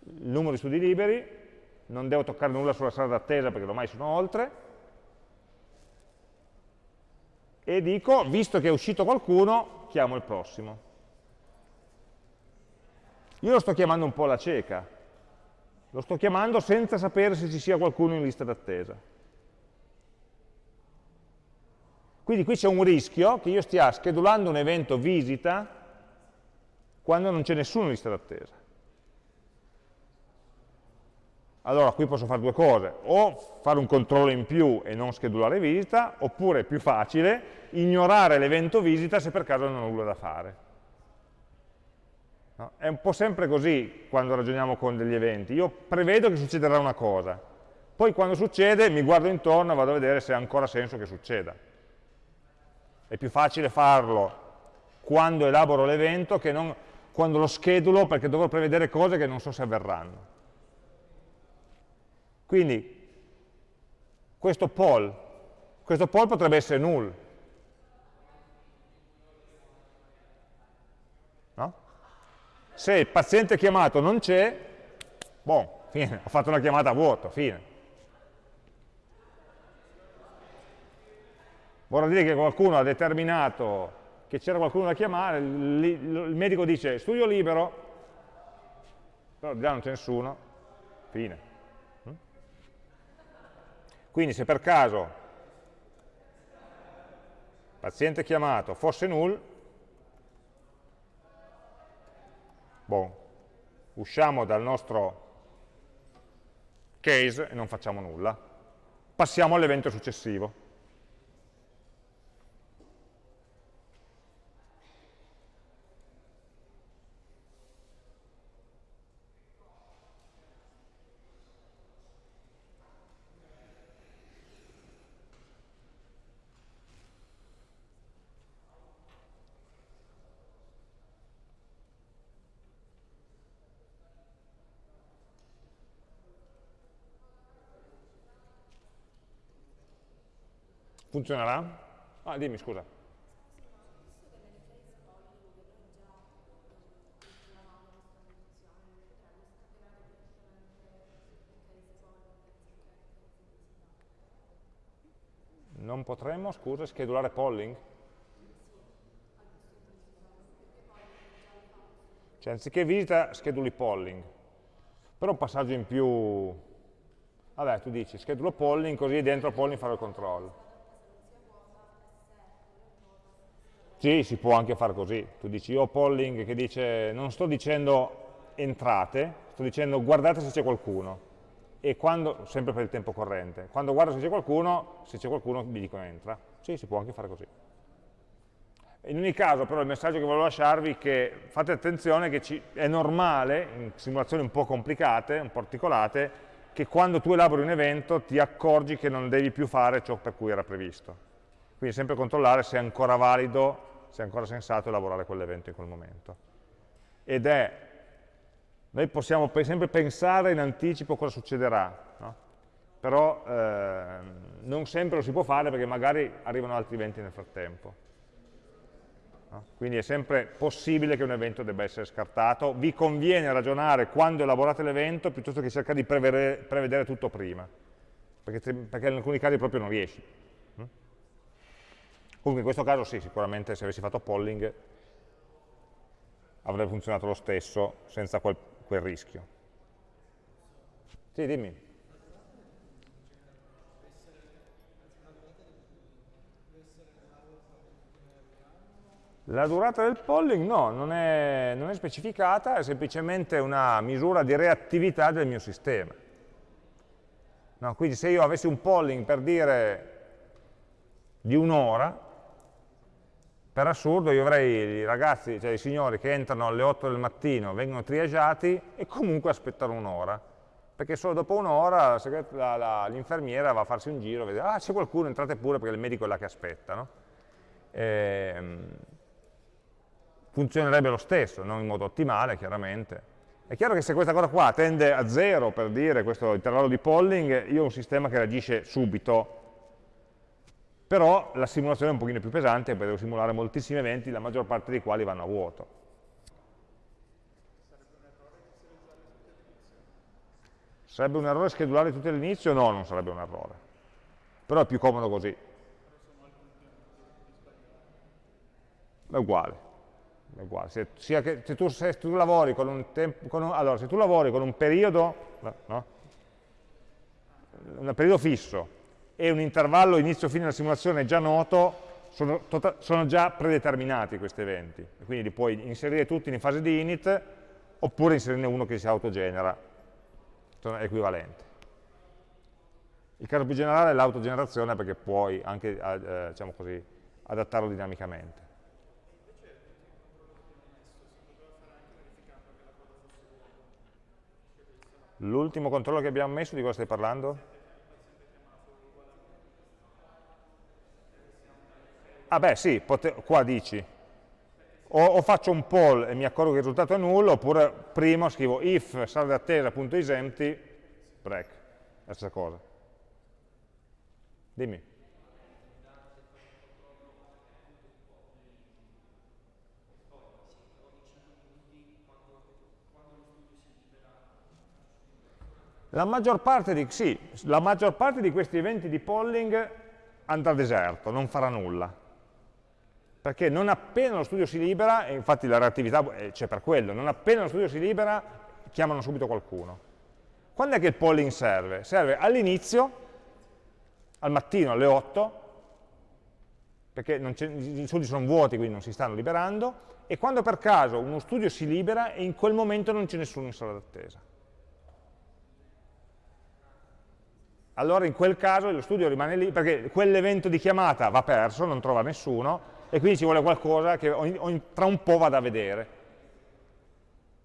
il numero di studi liberi, non devo toccare nulla sulla sala d'attesa perché ormai sono oltre, e dico, visto che è uscito qualcuno, chiamo il prossimo. Io lo sto chiamando un po' alla cieca, lo sto chiamando senza sapere se ci sia qualcuno in lista d'attesa. Quindi qui c'è un rischio che io stia schedulando un evento visita quando non c'è nessuno in lista d'attesa. Allora qui posso fare due cose, o fare un controllo in più e non schedulare visita, oppure più facile, ignorare l'evento visita se per caso non ho nulla da fare. No? È un po' sempre così quando ragioniamo con degli eventi. Io prevedo che succederà una cosa, poi quando succede mi guardo intorno e vado a vedere se ha ancora senso che succeda. È più facile farlo quando elaboro l'evento che non quando lo schedulo perché dovrò prevedere cose che non so se avverranno. Quindi questo poll, questo poll potrebbe essere null, Se il paziente chiamato non c'è, Buon, fine, ho fatto una chiamata a vuoto, fine. Vorrà dire che qualcuno ha determinato che c'era qualcuno da chiamare, il medico dice studio libero, però già non c'è nessuno, fine. Mm? Quindi se per caso paziente chiamato fosse null, bon, usciamo dal nostro case e non facciamo nulla. Passiamo all'evento successivo. Funzionerà? Ah, dimmi, scusa. Non potremmo, scusa, schedulare polling? Cioè, anziché visita, scheduli polling. Però un passaggio in più... Vabbè, tu dici, schedulo polling, così dentro polling farò il controllo. Sì, si può anche fare così. Tu dici, io ho polling che dice, non sto dicendo entrate, sto dicendo guardate se c'è qualcuno. E quando, sempre per il tempo corrente, quando guardo se c'è qualcuno, se c'è qualcuno mi dico entra. Sì, si può anche fare così. In ogni caso, però, il messaggio che volevo lasciarvi è che fate attenzione che ci, è normale, in simulazioni un po' complicate, un po' articolate, che quando tu elabori un evento ti accorgi che non devi più fare ciò per cui era previsto. Quindi sempre controllare se è ancora valido se è ancora sensato elaborare quell'evento in quel momento. Ed è, noi possiamo sempre pensare in anticipo cosa succederà, no? però eh, non sempre lo si può fare perché magari arrivano altri eventi nel frattempo. No? Quindi è sempre possibile che un evento debba essere scartato, vi conviene ragionare quando elaborate l'evento piuttosto che cercare di prevedere, prevedere tutto prima, perché, perché in alcuni casi proprio non riesci. Comunque in questo caso sì, sicuramente se avessi fatto polling avrebbe funzionato lo stesso senza quel, quel rischio. Sì, dimmi. La durata del polling no, non è, non è, specificata, è semplicemente una misura di reattività del mio sistema. No, quindi se io avessi un polling per dire di un'ora, per assurdo io avrei i ragazzi, cioè i signori che entrano alle 8 del mattino, vengono triaggiati e comunque aspettano un'ora, perché solo dopo un'ora l'infermiera va a farsi un giro, vede, ah c'è qualcuno, entrate pure perché il medico è là che aspetta. No? E, ehm, funzionerebbe lo stesso, non in modo ottimale chiaramente. È chiaro che se questa cosa qua tende a zero, per dire questo intervallo di polling, io ho un sistema che reagisce subito, però la simulazione è un pochino più pesante perché devo simulare moltissimi eventi, la maggior parte dei quali vanno a vuoto. Sarebbe un errore schedulare tutti all'inizio? No, non sarebbe un errore. Però è più comodo così. È uguale. È uguale. Se, che, se, tu, se, tu, lavori con un, tempo, con un, allora, se tu lavori con un periodo, no? un periodo fisso e un intervallo inizio-fine della simulazione già noto, sono, tota-, sono, già predeterminati questi eventi, quindi li puoi inserire tutti in fase di init, oppure inserirne uno che si autogenera, sono equivalenti. Il caso più generale è l'autogenerazione perché puoi anche eh, diciamo così, adattarlo dinamicamente. L'ultimo controllo che abbiamo messo, di cosa stai parlando? Ah beh sì, qua dici, o, o, faccio un poll e mi accorgo che il risultato è nullo, oppure prima scrivo if sala d'attesa.isempty, break, la stessa cosa. Dimmi. La maggior, di, sì, la maggior parte di questi eventi di polling andrà deserto, non farà nulla. Perché non appena lo studio si libera, e infatti la reattività eh, c'è per quello, non appena lo studio si libera, chiamano subito qualcuno. Quando è che il polling serve? Serve all'inizio, al mattino alle 8, perché i studi sono vuoti, quindi non si stanno liberando, e quando per caso uno studio si libera e in quel momento non c'è nessuno in sala d'attesa. Allora in quel caso lo studio rimane lì, perché quell'evento di chiamata va perso, non trova nessuno, e quindi ci vuole qualcosa che tra un po' vada a vedere.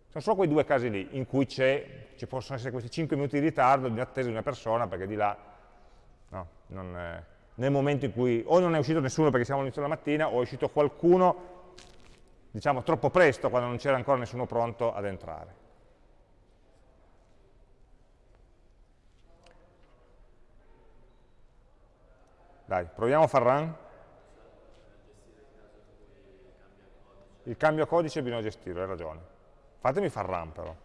Sono solo quei due casi lì, in cui ci possono essere questi 5 minuti di ritardo di attesa di una persona, perché di là no, è, nel momento in cui o non è uscito nessuno perché siamo all'inizio della mattina, o è uscito qualcuno diciamo troppo presto, quando non c'era ancora nessuno pronto ad entrare. Dai, proviamo a far run. Il cambio codice bisogna gestirlo, hai ragione. Fatemi far run però.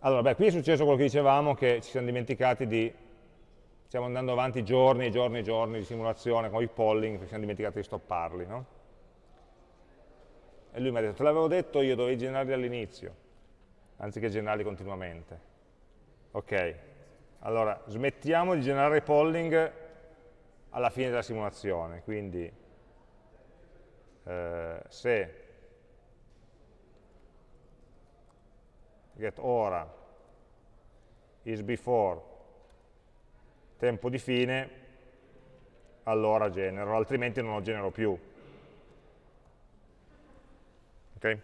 Allora, beh, qui è successo quello che dicevamo, che ci siamo dimenticati di stiamo andando avanti giorni e giorni e giorni di simulazione con i polling, perché siamo dimenticati di stopparli, no? E lui mi ha detto, te l'avevo detto io, dovevi generarli all'inizio, anziché generarli continuamente. Ok, allora smettiamo di generare polling alla fine della simulazione, quindi eh, se get ora is before tempo di fine, allora genero, altrimenti non lo genero più. Ok?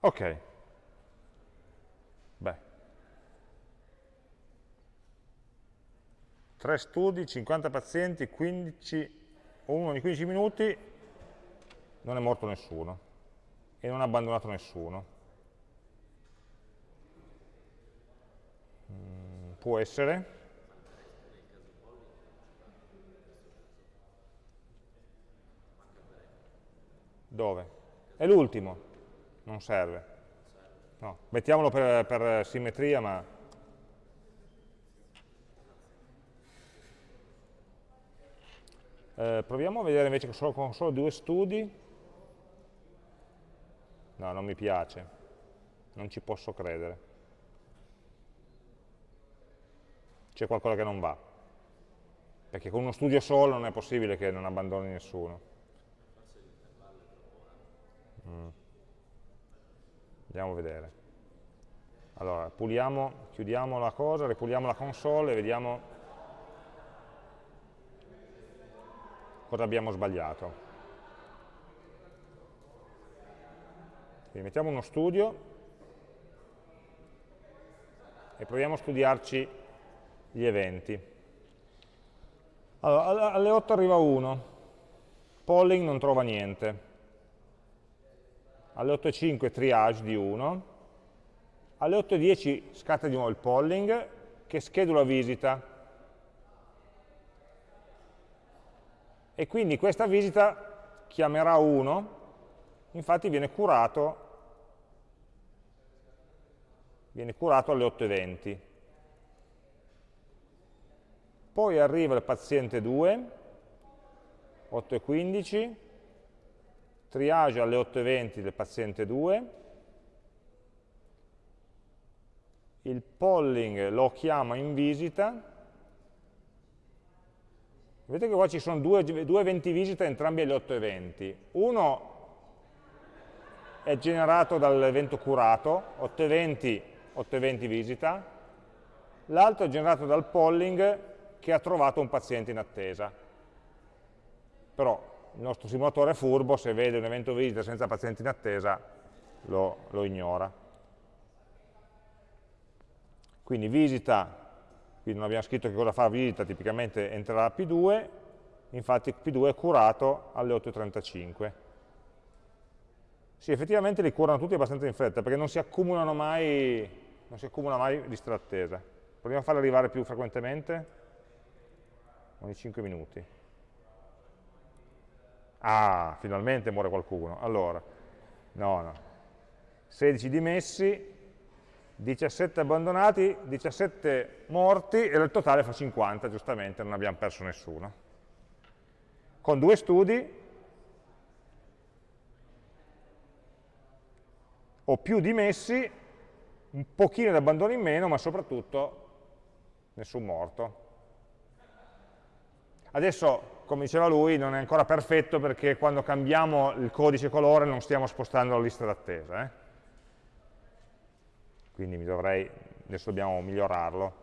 Ok. 3 studi, 50 pazienti, 15, uno ogni 15 minuti, non è morto nessuno e non ha abbandonato nessuno. Mm, può essere. Dove? È l'ultimo, non serve. No, mettiamolo per, per simmetria, ma Eh, proviamo a vedere invece solo, con solo due studi. No, non mi piace. Non ci posso credere. C'è qualcosa che non va. Perché con uno studio solo non è possibile che non abbandoni nessuno. Mm. Andiamo a vedere. Allora, puliamo, chiudiamo la cosa, ripuliamo la console e vediamo cosa abbiamo sbagliato. Quindi mettiamo uno studio e proviamo a studiarci gli eventi. Allora, alle 8 arriva 1, polling non trova niente, alle 8.05 triage di 1, alle 8.10 scatta di nuovo il polling che schedula visita, e quindi questa visita chiamerà 1, infatti viene curato, viene curato alle 8.20. Poi arriva il paziente 2, 8.15, triage alle 8.20 del paziente 2, il polling lo chiama in visita, Vedete che qua ci sono due, due eventi visita entrambi alle 8 eventi. Uno è generato dall'evento curato, 8 eventi, 8 eventi visita, l'altro è generato dal polling che ha trovato un paziente in attesa. Però il nostro simulatore è furbo, se vede un evento visita senza paziente in attesa lo, lo ignora. Quindi visita quindi non abbiamo scritto che cosa fa visita, tipicamente entrerà P2, infatti P2 è curato alle 8.35. Sì, effettivamente li curano tutti abbastanza in fretta, perché non si accumulano mai, non si accumula mai lista d'attesa. Proviamo a farle arrivare più frequentemente? Ogni 5 minuti. Ah, finalmente muore qualcuno. Allora, no, no. 16 dimessi, 17 abbandonati, 17 morti e il totale fa 50, giustamente, non abbiamo perso nessuno. Con due studi ho più dimessi, un pochino di abbandono in meno, ma soprattutto nessun morto. Adesso, come diceva lui, non è ancora perfetto perché quando cambiamo il codice colore non stiamo spostando la lista d'attesa. Eh? Quindi dovrei, adesso dobbiamo migliorarlo.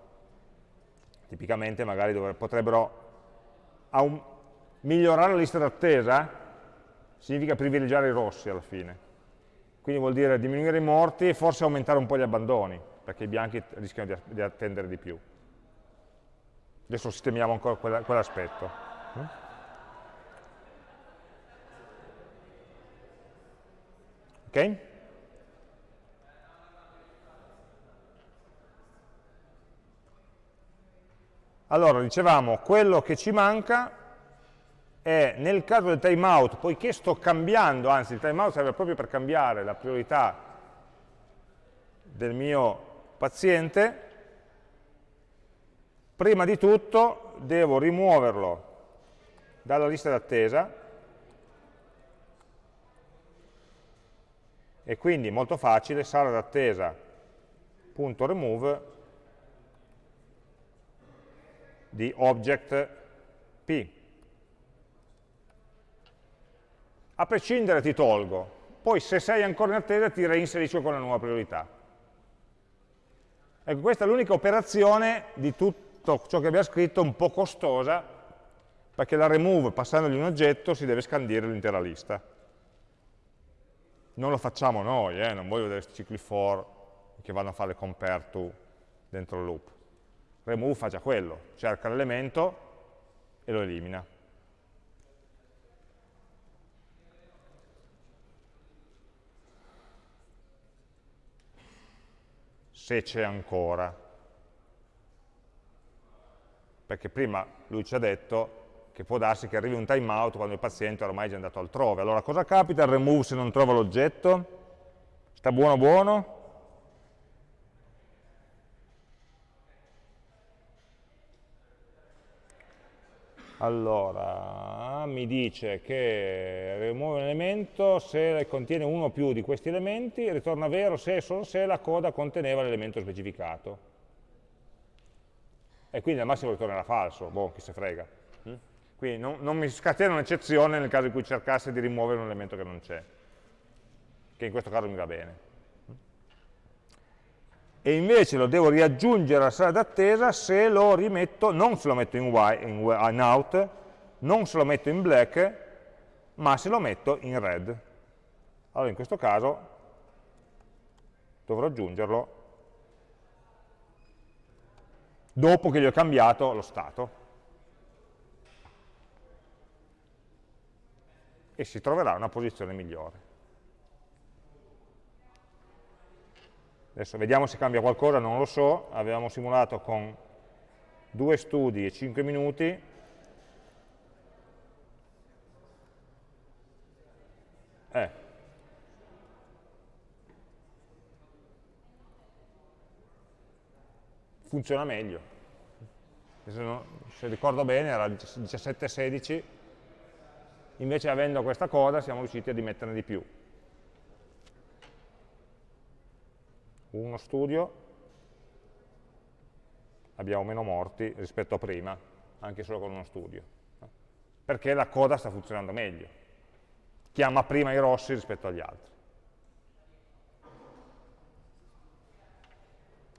Tipicamente magari dovre, potrebbero un, migliorare la lista d'attesa significa privilegiare i rossi alla fine. Quindi vuol dire diminuire i morti e forse aumentare un po' gli abbandoni, perché i bianchi rischiano di, di attendere di più. Adesso sistemiamo ancora quell'aspetto. Ok? Allora, dicevamo, quello che ci manca è nel caso del timeout, poiché sto cambiando, anzi il timeout serve proprio per cambiare la priorità del mio paziente, prima di tutto devo rimuoverlo dalla lista d'attesa e quindi molto facile, sala d'attesa.remove di object p. A prescindere ti tolgo, poi se sei ancora in attesa ti reinserisco con la nuova priorità. Ecco, questa è l'unica operazione di tutto ciò che abbiamo scritto un po' costosa, perché la remove, passandogli un oggetto, si deve scandire l'intera lista. Non lo facciamo noi, eh? non voglio vedere questi cicli for che vanno a fare compare to dentro il loop. Remove fa già quello, cerca l'elemento e lo elimina. Se c'è ancora perché prima lui ci ha detto che può darsi che arrivi un timeout quando il paziente ormai è già andato altrove. Allora cosa capita al remove se non trova l'oggetto? Sta buono buono? Allora, mi dice che rimuove un elemento se contiene uno o più di questi elementi, ritorna vero se e solo se la coda conteneva l'elemento specificato e quindi al massimo ritornerà falso, boh, chi se frega. Mm? Quindi non, non mi scatena un'eccezione nel caso in cui cercasse di rimuovere un elemento che non c'è, che in questo caso mi va bene. E invece lo devo riaggiungere alla sala d'attesa se lo rimetto, non se lo metto in, white, in, in out, non se lo metto in black, ma se lo metto in red. Allora in questo caso dovrò aggiungerlo dopo che gli ho cambiato lo stato. E si troverà una posizione migliore. Adesso vediamo se cambia qualcosa, non lo so, avevamo simulato con due studi e 5 minuti, eh. funziona meglio se ricordo bene era 17-16, invece avendo questa coda siamo riusciti a dimetterne di più. Uno studio, abbiamo meno morti rispetto a prima, anche solo con uno studio, perché la coda sta funzionando meglio, chiama prima i rossi rispetto agli altri.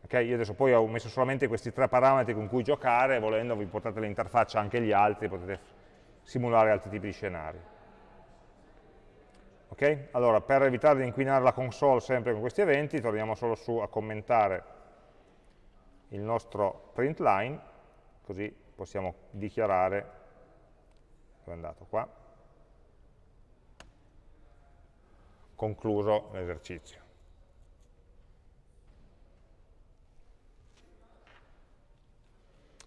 Okay? Io adesso poi ho messo solamente questi tre parametri con cui giocare, volendo vi portate l'interfaccia anche gli altri, potete simulare altri tipi di scenari. Okay? Allora, per evitare di inquinare la console sempre con questi eventi, torniamo solo su a commentare il nostro print line, così possiamo dichiarare, dove è andato qua, concluso l'esercizio.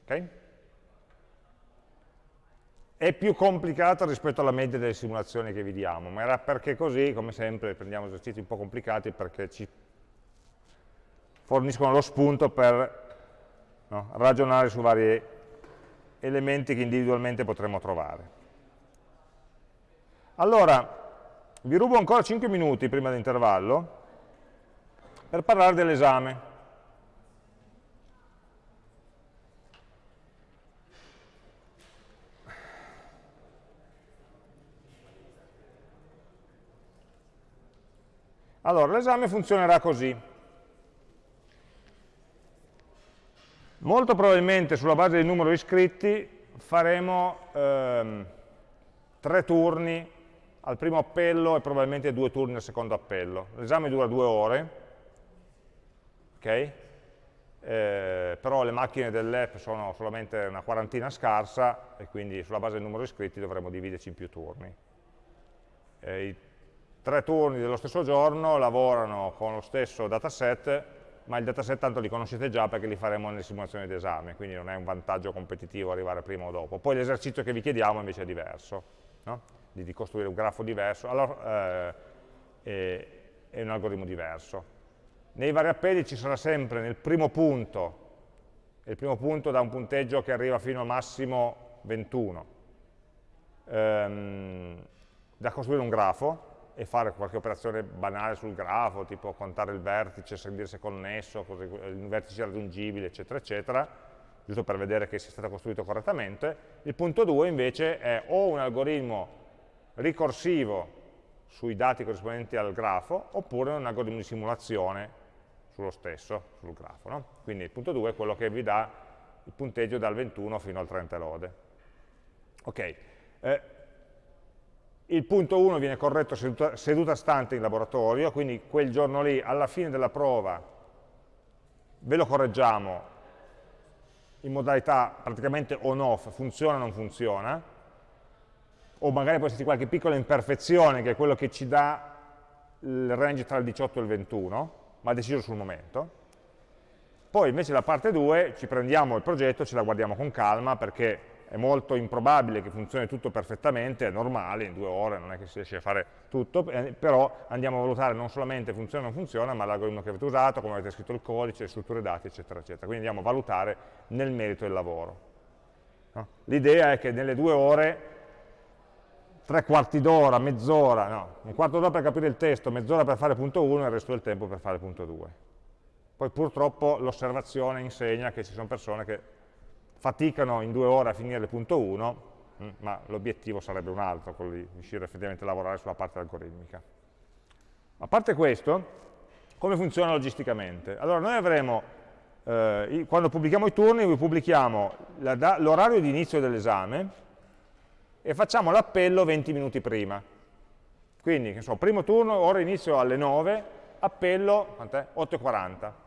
Okay? È più complicato rispetto alla media delle simulazioni che vi diamo, ma era perché così, come sempre, prendiamo esercizi un po' complicati perché ci forniscono lo spunto per no, ragionare su vari elementi che individualmente potremmo trovare. Allora, vi rubo ancora 5 minuti prima dell'intervallo per parlare dell'esame. Allora, l'esame funzionerà così. Molto probabilmente sulla base del numero di iscritti faremo ehm, tre turni al primo appello e probabilmente due turni al secondo appello. L'esame dura due ore, ok? Eh, però le macchine dell'app sono solamente una quarantina scarsa e quindi sulla base del numero di iscritti dovremo dividerci in più turni. Eh, tre turni dello stesso giorno lavorano con lo stesso dataset, ma il dataset tanto li conoscete già perché li faremo nelle simulazioni d'esame, quindi non è un vantaggio competitivo arrivare prima o dopo. Poi l'esercizio che vi chiediamo invece è diverso, no? di, di, costruire un grafo diverso, allora eh, è, è un algoritmo diverso. Nei vari appelli ci sarà sempre nel primo punto, il primo punto da un punteggio che arriva fino al massimo 21, ehm, da costruire un grafo, e fare qualche operazione banale sul grafo, tipo contare il vertice, sentire se è connesso, il vertice raggiungibile, eccetera, eccetera, giusto per vedere che sia stato costruito correttamente. Il punto 2 invece è o un algoritmo ricorsivo sui dati corrispondenti al grafo, oppure un algoritmo di simulazione sullo stesso, sul grafo. No? Quindi il punto 2 è quello che vi dà il punteggio dal 21 fino al 30 lode. Ok, eh, il punto 1 viene corretto seduta, seduta stante in laboratorio, quindi quel giorno lì, alla fine della prova, ve lo correggiamo in modalità praticamente on-off, funziona o non funziona, o magari può esserci qualche piccola imperfezione che è quello che ci dà il range tra il 18 e il 21, ma deciso sul momento. Poi invece la parte 2 ci prendiamo il progetto, ce la guardiamo con calma perché è molto improbabile che funzioni tutto perfettamente, è normale, in due ore non è che si riesce a fare tutto, eh, però andiamo a valutare non solamente funziona o non funziona, ma l'algoritmo che avete usato, come avete scritto il codice, le strutture dati, eccetera, eccetera. Quindi andiamo a valutare nel merito del lavoro. No? L'idea è che nelle due ore, tre quarti d'ora, mezz'ora, no, un quarto d'ora per capire il testo, mezz'ora per fare punto 1 e il resto del tempo per fare punto 2. Poi purtroppo l'osservazione insegna che ci sono persone che faticano in due ore a finire il punto 1, mm, ma l'obiettivo sarebbe un altro, quello di riuscire effettivamente a lavorare sulla parte algoritmica. A parte questo, come funziona logisticamente? Allora noi avremo, eh, quando pubblichiamo i turni, pubblichiamo l'orario di inizio dell'esame e facciamo l'appello 20 minuti prima. Quindi, che so, primo turno, ora inizio alle 9, appello 8.40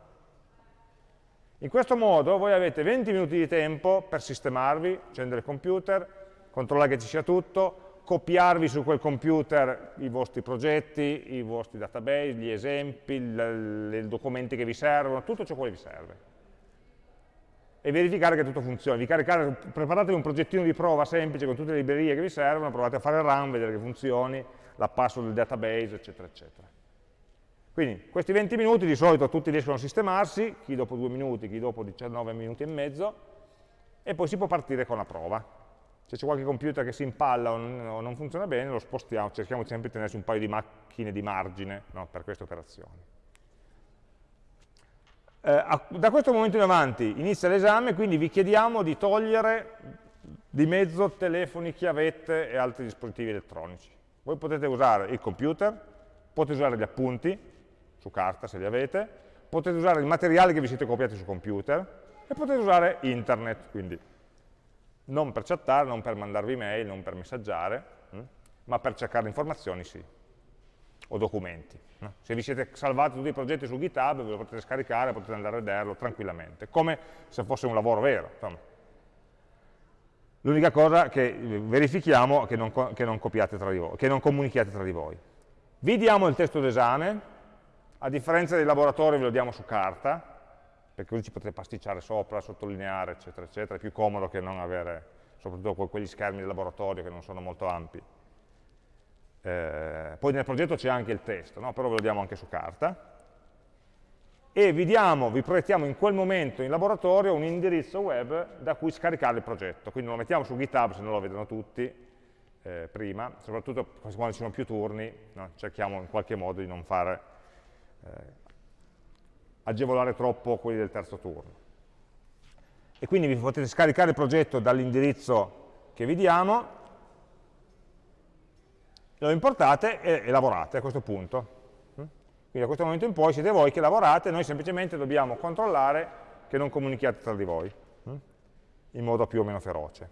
in questo modo voi avete 20 minuti di tempo per sistemarvi, accendere il computer, controllare che ci sia tutto, copiarvi su quel computer i vostri progetti, i vostri database, gli esempi, i documenti che vi servono, tutto ciò che vi serve. E verificare che tutto funzioni. preparatevi un progettino di prova semplice con tutte le librerie che vi servono, provate a fare il run, vedere che funzioni, la password del database, eccetera, eccetera. Quindi questi 20 minuti di solito tutti riescono a sistemarsi, chi dopo 2 minuti, chi dopo 19 minuti e mezzo, e poi si può partire con la prova. Se c'è qualche computer che si impalla o non, funziona bene, lo spostiamo, cerchiamo sempre di tenerci un paio di macchine di margine no, per queste operazioni. Eh, da questo momento in avanti inizia l'esame, quindi vi chiediamo di togliere di mezzo telefoni, chiavette e altri dispositivi elettronici. Voi potete usare il computer, potete usare gli appunti, su carta se li avete, potete usare il materiale che vi siete copiati su computer e potete usare internet, quindi non per chattare, non per mandarvi mail, non per messaggiare, hm? ma per cercare informazioni sì, o documenti. No? Se vi siete salvati tutti i progetti su GitHub, ve lo potete scaricare, potete andare a vederlo tranquillamente, come se fosse un lavoro vero. L'unica cosa che verifichiamo è che non, che non comunichiate tra di voi. Vi diamo il testo d'esame, a differenza dei laboratori ve lo diamo su carta, perché così ci potete pasticciare sopra, sottolineare, eccetera, eccetera, è più comodo che non avere, soprattutto con quegli schermi del laboratorio che non sono molto ampi. Eh, poi nel progetto c'è anche il testo, no? però ve lo diamo anche su carta. E vi, diamo, vi proiettiamo in quel momento in laboratorio un indirizzo web da cui scaricare il progetto. Quindi lo mettiamo su GitHub se non lo vedono tutti, eh, prima, soprattutto quando ci sono più turni, no? cerchiamo in qualche modo di non fare agevolare troppo quelli del terzo turno. E quindi vi potete scaricare il progetto dall'indirizzo che vi diamo, lo importate e, e, lavorate a questo punto. Quindi da questo momento in poi siete voi che lavorate, noi semplicemente dobbiamo controllare che non comunichiate tra di voi, in modo più o meno feroce.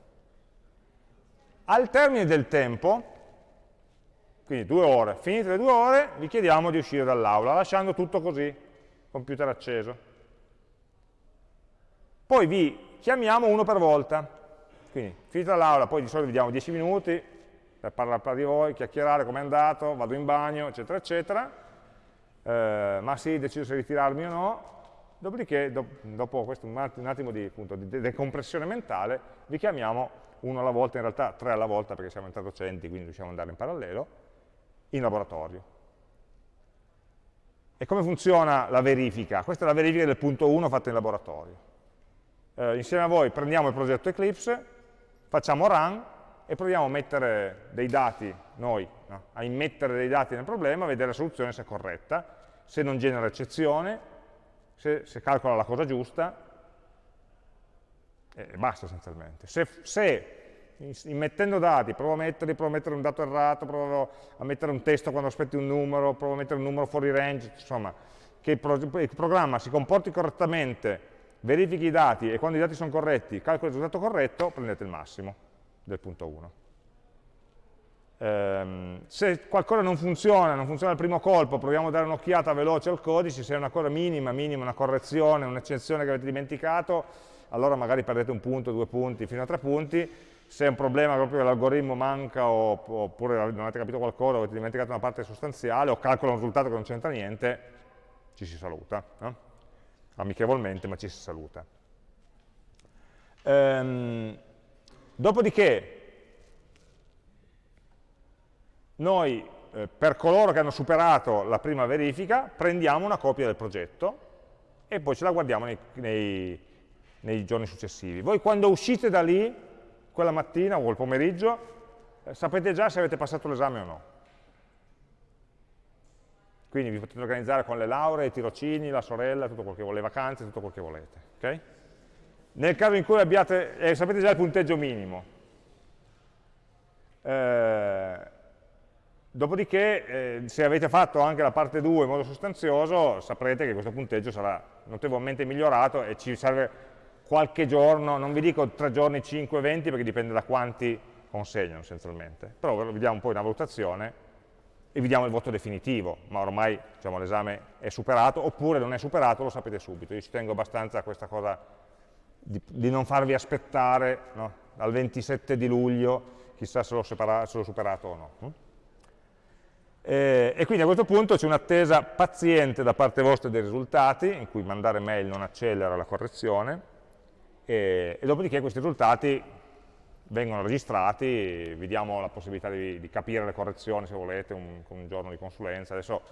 Al termine del tempo, quindi due ore, finite le due ore, vi chiediamo di uscire dall'aula, lasciando tutto così, computer acceso. Poi vi chiamiamo uno per volta, quindi finita l'aula, poi di solito vi diamo 10 minuti per parlare di voi, chiacchierare come è andato, vado in bagno, eccetera, eccetera, eh, ma sì, decido se ritirarmi o no, dopodiché, do, dopo questo, un attimo di, appunto, di decompressione mentale, vi chiamiamo uno alla volta, in realtà tre alla volta perché siamo in tre docenti, quindi riusciamo ad andare in parallelo, in laboratorio. E come funziona la verifica? Questa è la verifica del punto 1 fatta in laboratorio. Eh, insieme a voi prendiamo il progetto Eclipse, facciamo run e proviamo a mettere dei dati, noi, no? a immettere dei dati nel problema, a vedere la soluzione se è corretta, se non genera eccezione, se, se calcola la cosa giusta, e basta essenzialmente. Se, se immettendo dati, provo a metterli, provo a mettere un dato errato, provo a mettere un testo quando aspetti un numero, provo a mettere un numero fuori range, insomma, che il, pro il programma si comporti correttamente, verifichi i dati e quando i dati sono corretti, calcoli il risultato corretto, prendete il massimo del punto 1. Um, se qualcosa non funziona, non funziona al primo colpo, proviamo a dare un'occhiata veloce al codice, se è una cosa minima, minima, una correzione, un'eccezione che avete dimenticato, allora magari perdete un punto, due punti, fino a tre punti, se è un problema proprio che l'algoritmo manca oppure non avete capito qualcosa, avete dimenticato una parte sostanziale o calcola un risultato che non c'entra niente, ci si saluta, no? amichevolmente ma ci si saluta. Ehm, dopodiché noi eh, per coloro che hanno superato la prima verifica prendiamo una copia del progetto e poi ce la guardiamo nei, nei, nei giorni successivi. Voi quando uscite da lì, quella mattina o il pomeriggio, eh, sapete già se avete passato l'esame o no. Quindi vi potete organizzare con le lauree, i tirocini, la sorella, tutto quel che volete, le vacanze, tutto quel che volete. Okay? Nel caso in cui abbiate, eh, sapete già il punteggio minimo, eh, dopodiché eh, se avete fatto anche la parte 2 in modo sostanzioso saprete che questo punteggio sarà notevolmente migliorato e ci serve qualche giorno, non vi dico 3 giorni, 5, 20, perché dipende da quanti consegnano essenzialmente, però vi diamo poi una valutazione e vi diamo il voto definitivo, ma ormai diciamo, l'esame è superato, oppure non è superato, lo sapete subito. Io ci tengo abbastanza a questa cosa di, di non farvi aspettare no? al 27 di luglio, chissà se l'ho superato o no. Hm? E, e, quindi a questo punto c'è un'attesa paziente da parte vostra dei risultati, in cui mandare mail non accelera la correzione, e, e dopodiché questi risultati vengono registrati, vi diamo la possibilità di, di capire le correzioni se volete, un, con un giorno di consulenza. Adesso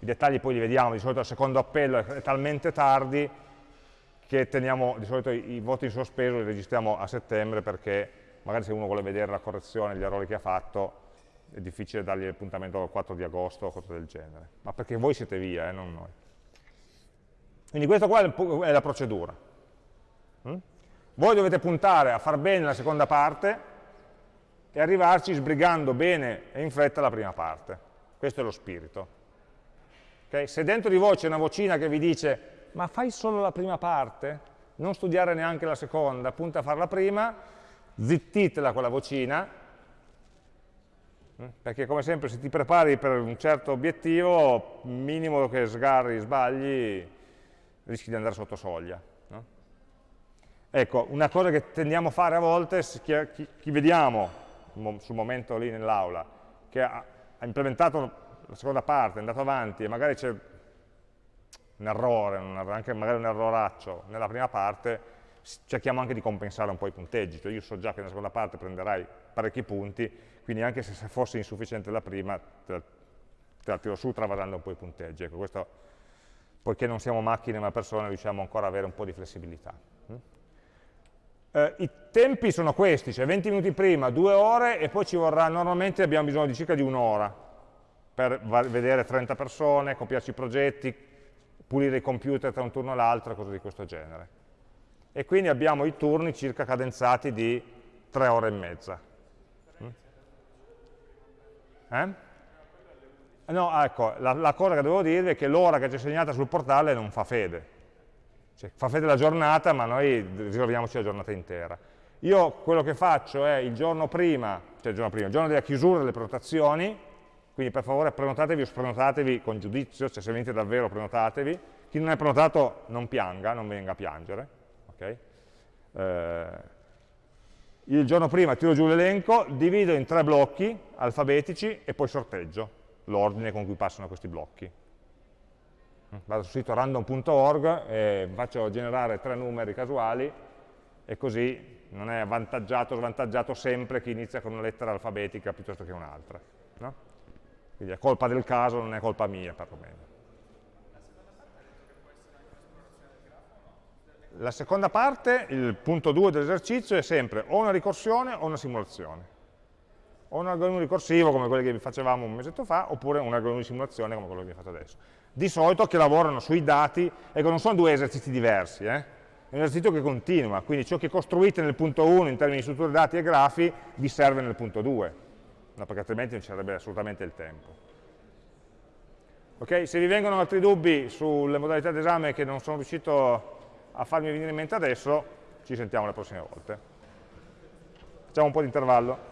i dettagli poi li vediamo, di solito il secondo appello è, è talmente tardi che teniamo di solito i, i, voti in sospeso li registriamo a settembre perché magari se uno vuole vedere la correzione, gli errori che ha fatto, è difficile dargli l'appuntamento il 4 di agosto o cose del genere, ma perché voi siete via, eh, non noi. Quindi questa qua è la procedura. Mm? Voi dovete puntare a far bene la seconda parte e arrivarci sbrigando bene e in fretta la prima parte. Questo è lo spirito. Okay? Se dentro di voi c'è una vocina che vi dice ma fai solo la prima parte, non studiare neanche la seconda, punta a fare la prima, zittitela quella vocina, mm? perché come sempre se ti prepari per un certo obiettivo, minimo che sgarri, sbagli, rischi di andare sotto soglia. Ecco, una cosa che tendiamo a fare a volte, chi, chi, vediamo sul momento lì nell'aula, che ha, ha, implementato la seconda parte, è andato avanti e magari c'è un errore, un, anche magari un erroraccio nella prima parte, cerchiamo anche di compensare un po' i punteggi, cioè io so già che nella seconda parte prenderai parecchi punti, quindi anche se fosse insufficiente la prima, te te la tiro su travasando un po' i punteggi. Ecco, questo, poiché non siamo macchine ma persone, riusciamo ancora ad avere un po' di flessibilità. Eh, I tempi sono questi, cioè 20 minuti prima, 2 ore e poi ci vorrà, normalmente abbiamo bisogno di circa di un'ora per vedere 30 persone, copiarci i progetti, pulire i computer tra un turno e l'altro, cose di questo genere. E quindi abbiamo i turni circa cadenzati di 3 ore e mezza. Mm? Eh? No, ecco, la, la cosa che devo dirvi è che l'ora che c'è segnata sul portale non fa fede cioè, fa fede la giornata, ma noi ricordiamoci la giornata intera. Io quello che faccio è il giorno prima, cioè il giorno prima, il giorno della chiusura delle prenotazioni, quindi per favore prenotatevi o sprenotatevi con giudizio, cioè se venite davvero prenotatevi. Chi non è prenotato non pianga, non venga a piangere. Okay? Eh, il giorno prima tiro giù l'elenco, divido in tre blocchi alfabetici e poi sorteggio l'ordine con cui passano questi blocchi vado sul sito random.org e faccio generare tre numeri casuali e così non è avvantaggiato o svantaggiato sempre chi inizia con una lettera alfabetica piuttosto che un'altra. No? Quindi è colpa del caso, non è colpa mia perlomeno. La seconda parte, il punto 2 dell'esercizio, è sempre o una ricorsione o una simulazione. O un algoritmo ricorsivo come quelli che facevamo un mesetto fa, oppure un algoritmo di simulazione come quello che vi ho fatto adesso di solito che lavorano sui dati, ecco non sono due esercizi diversi, eh? è un esercizio che continua, quindi ciò che costruite nel punto 1 in termini di strutture dati e grafi vi serve nel punto 2, no, perché altrimenti non ci sarebbe assolutamente il tempo. Okay? Se vi vengono altri dubbi sulle modalità d'esame che non sono riuscito a farmi venire in mente adesso, ci sentiamo le prossime volte. Facciamo un po' di intervallo.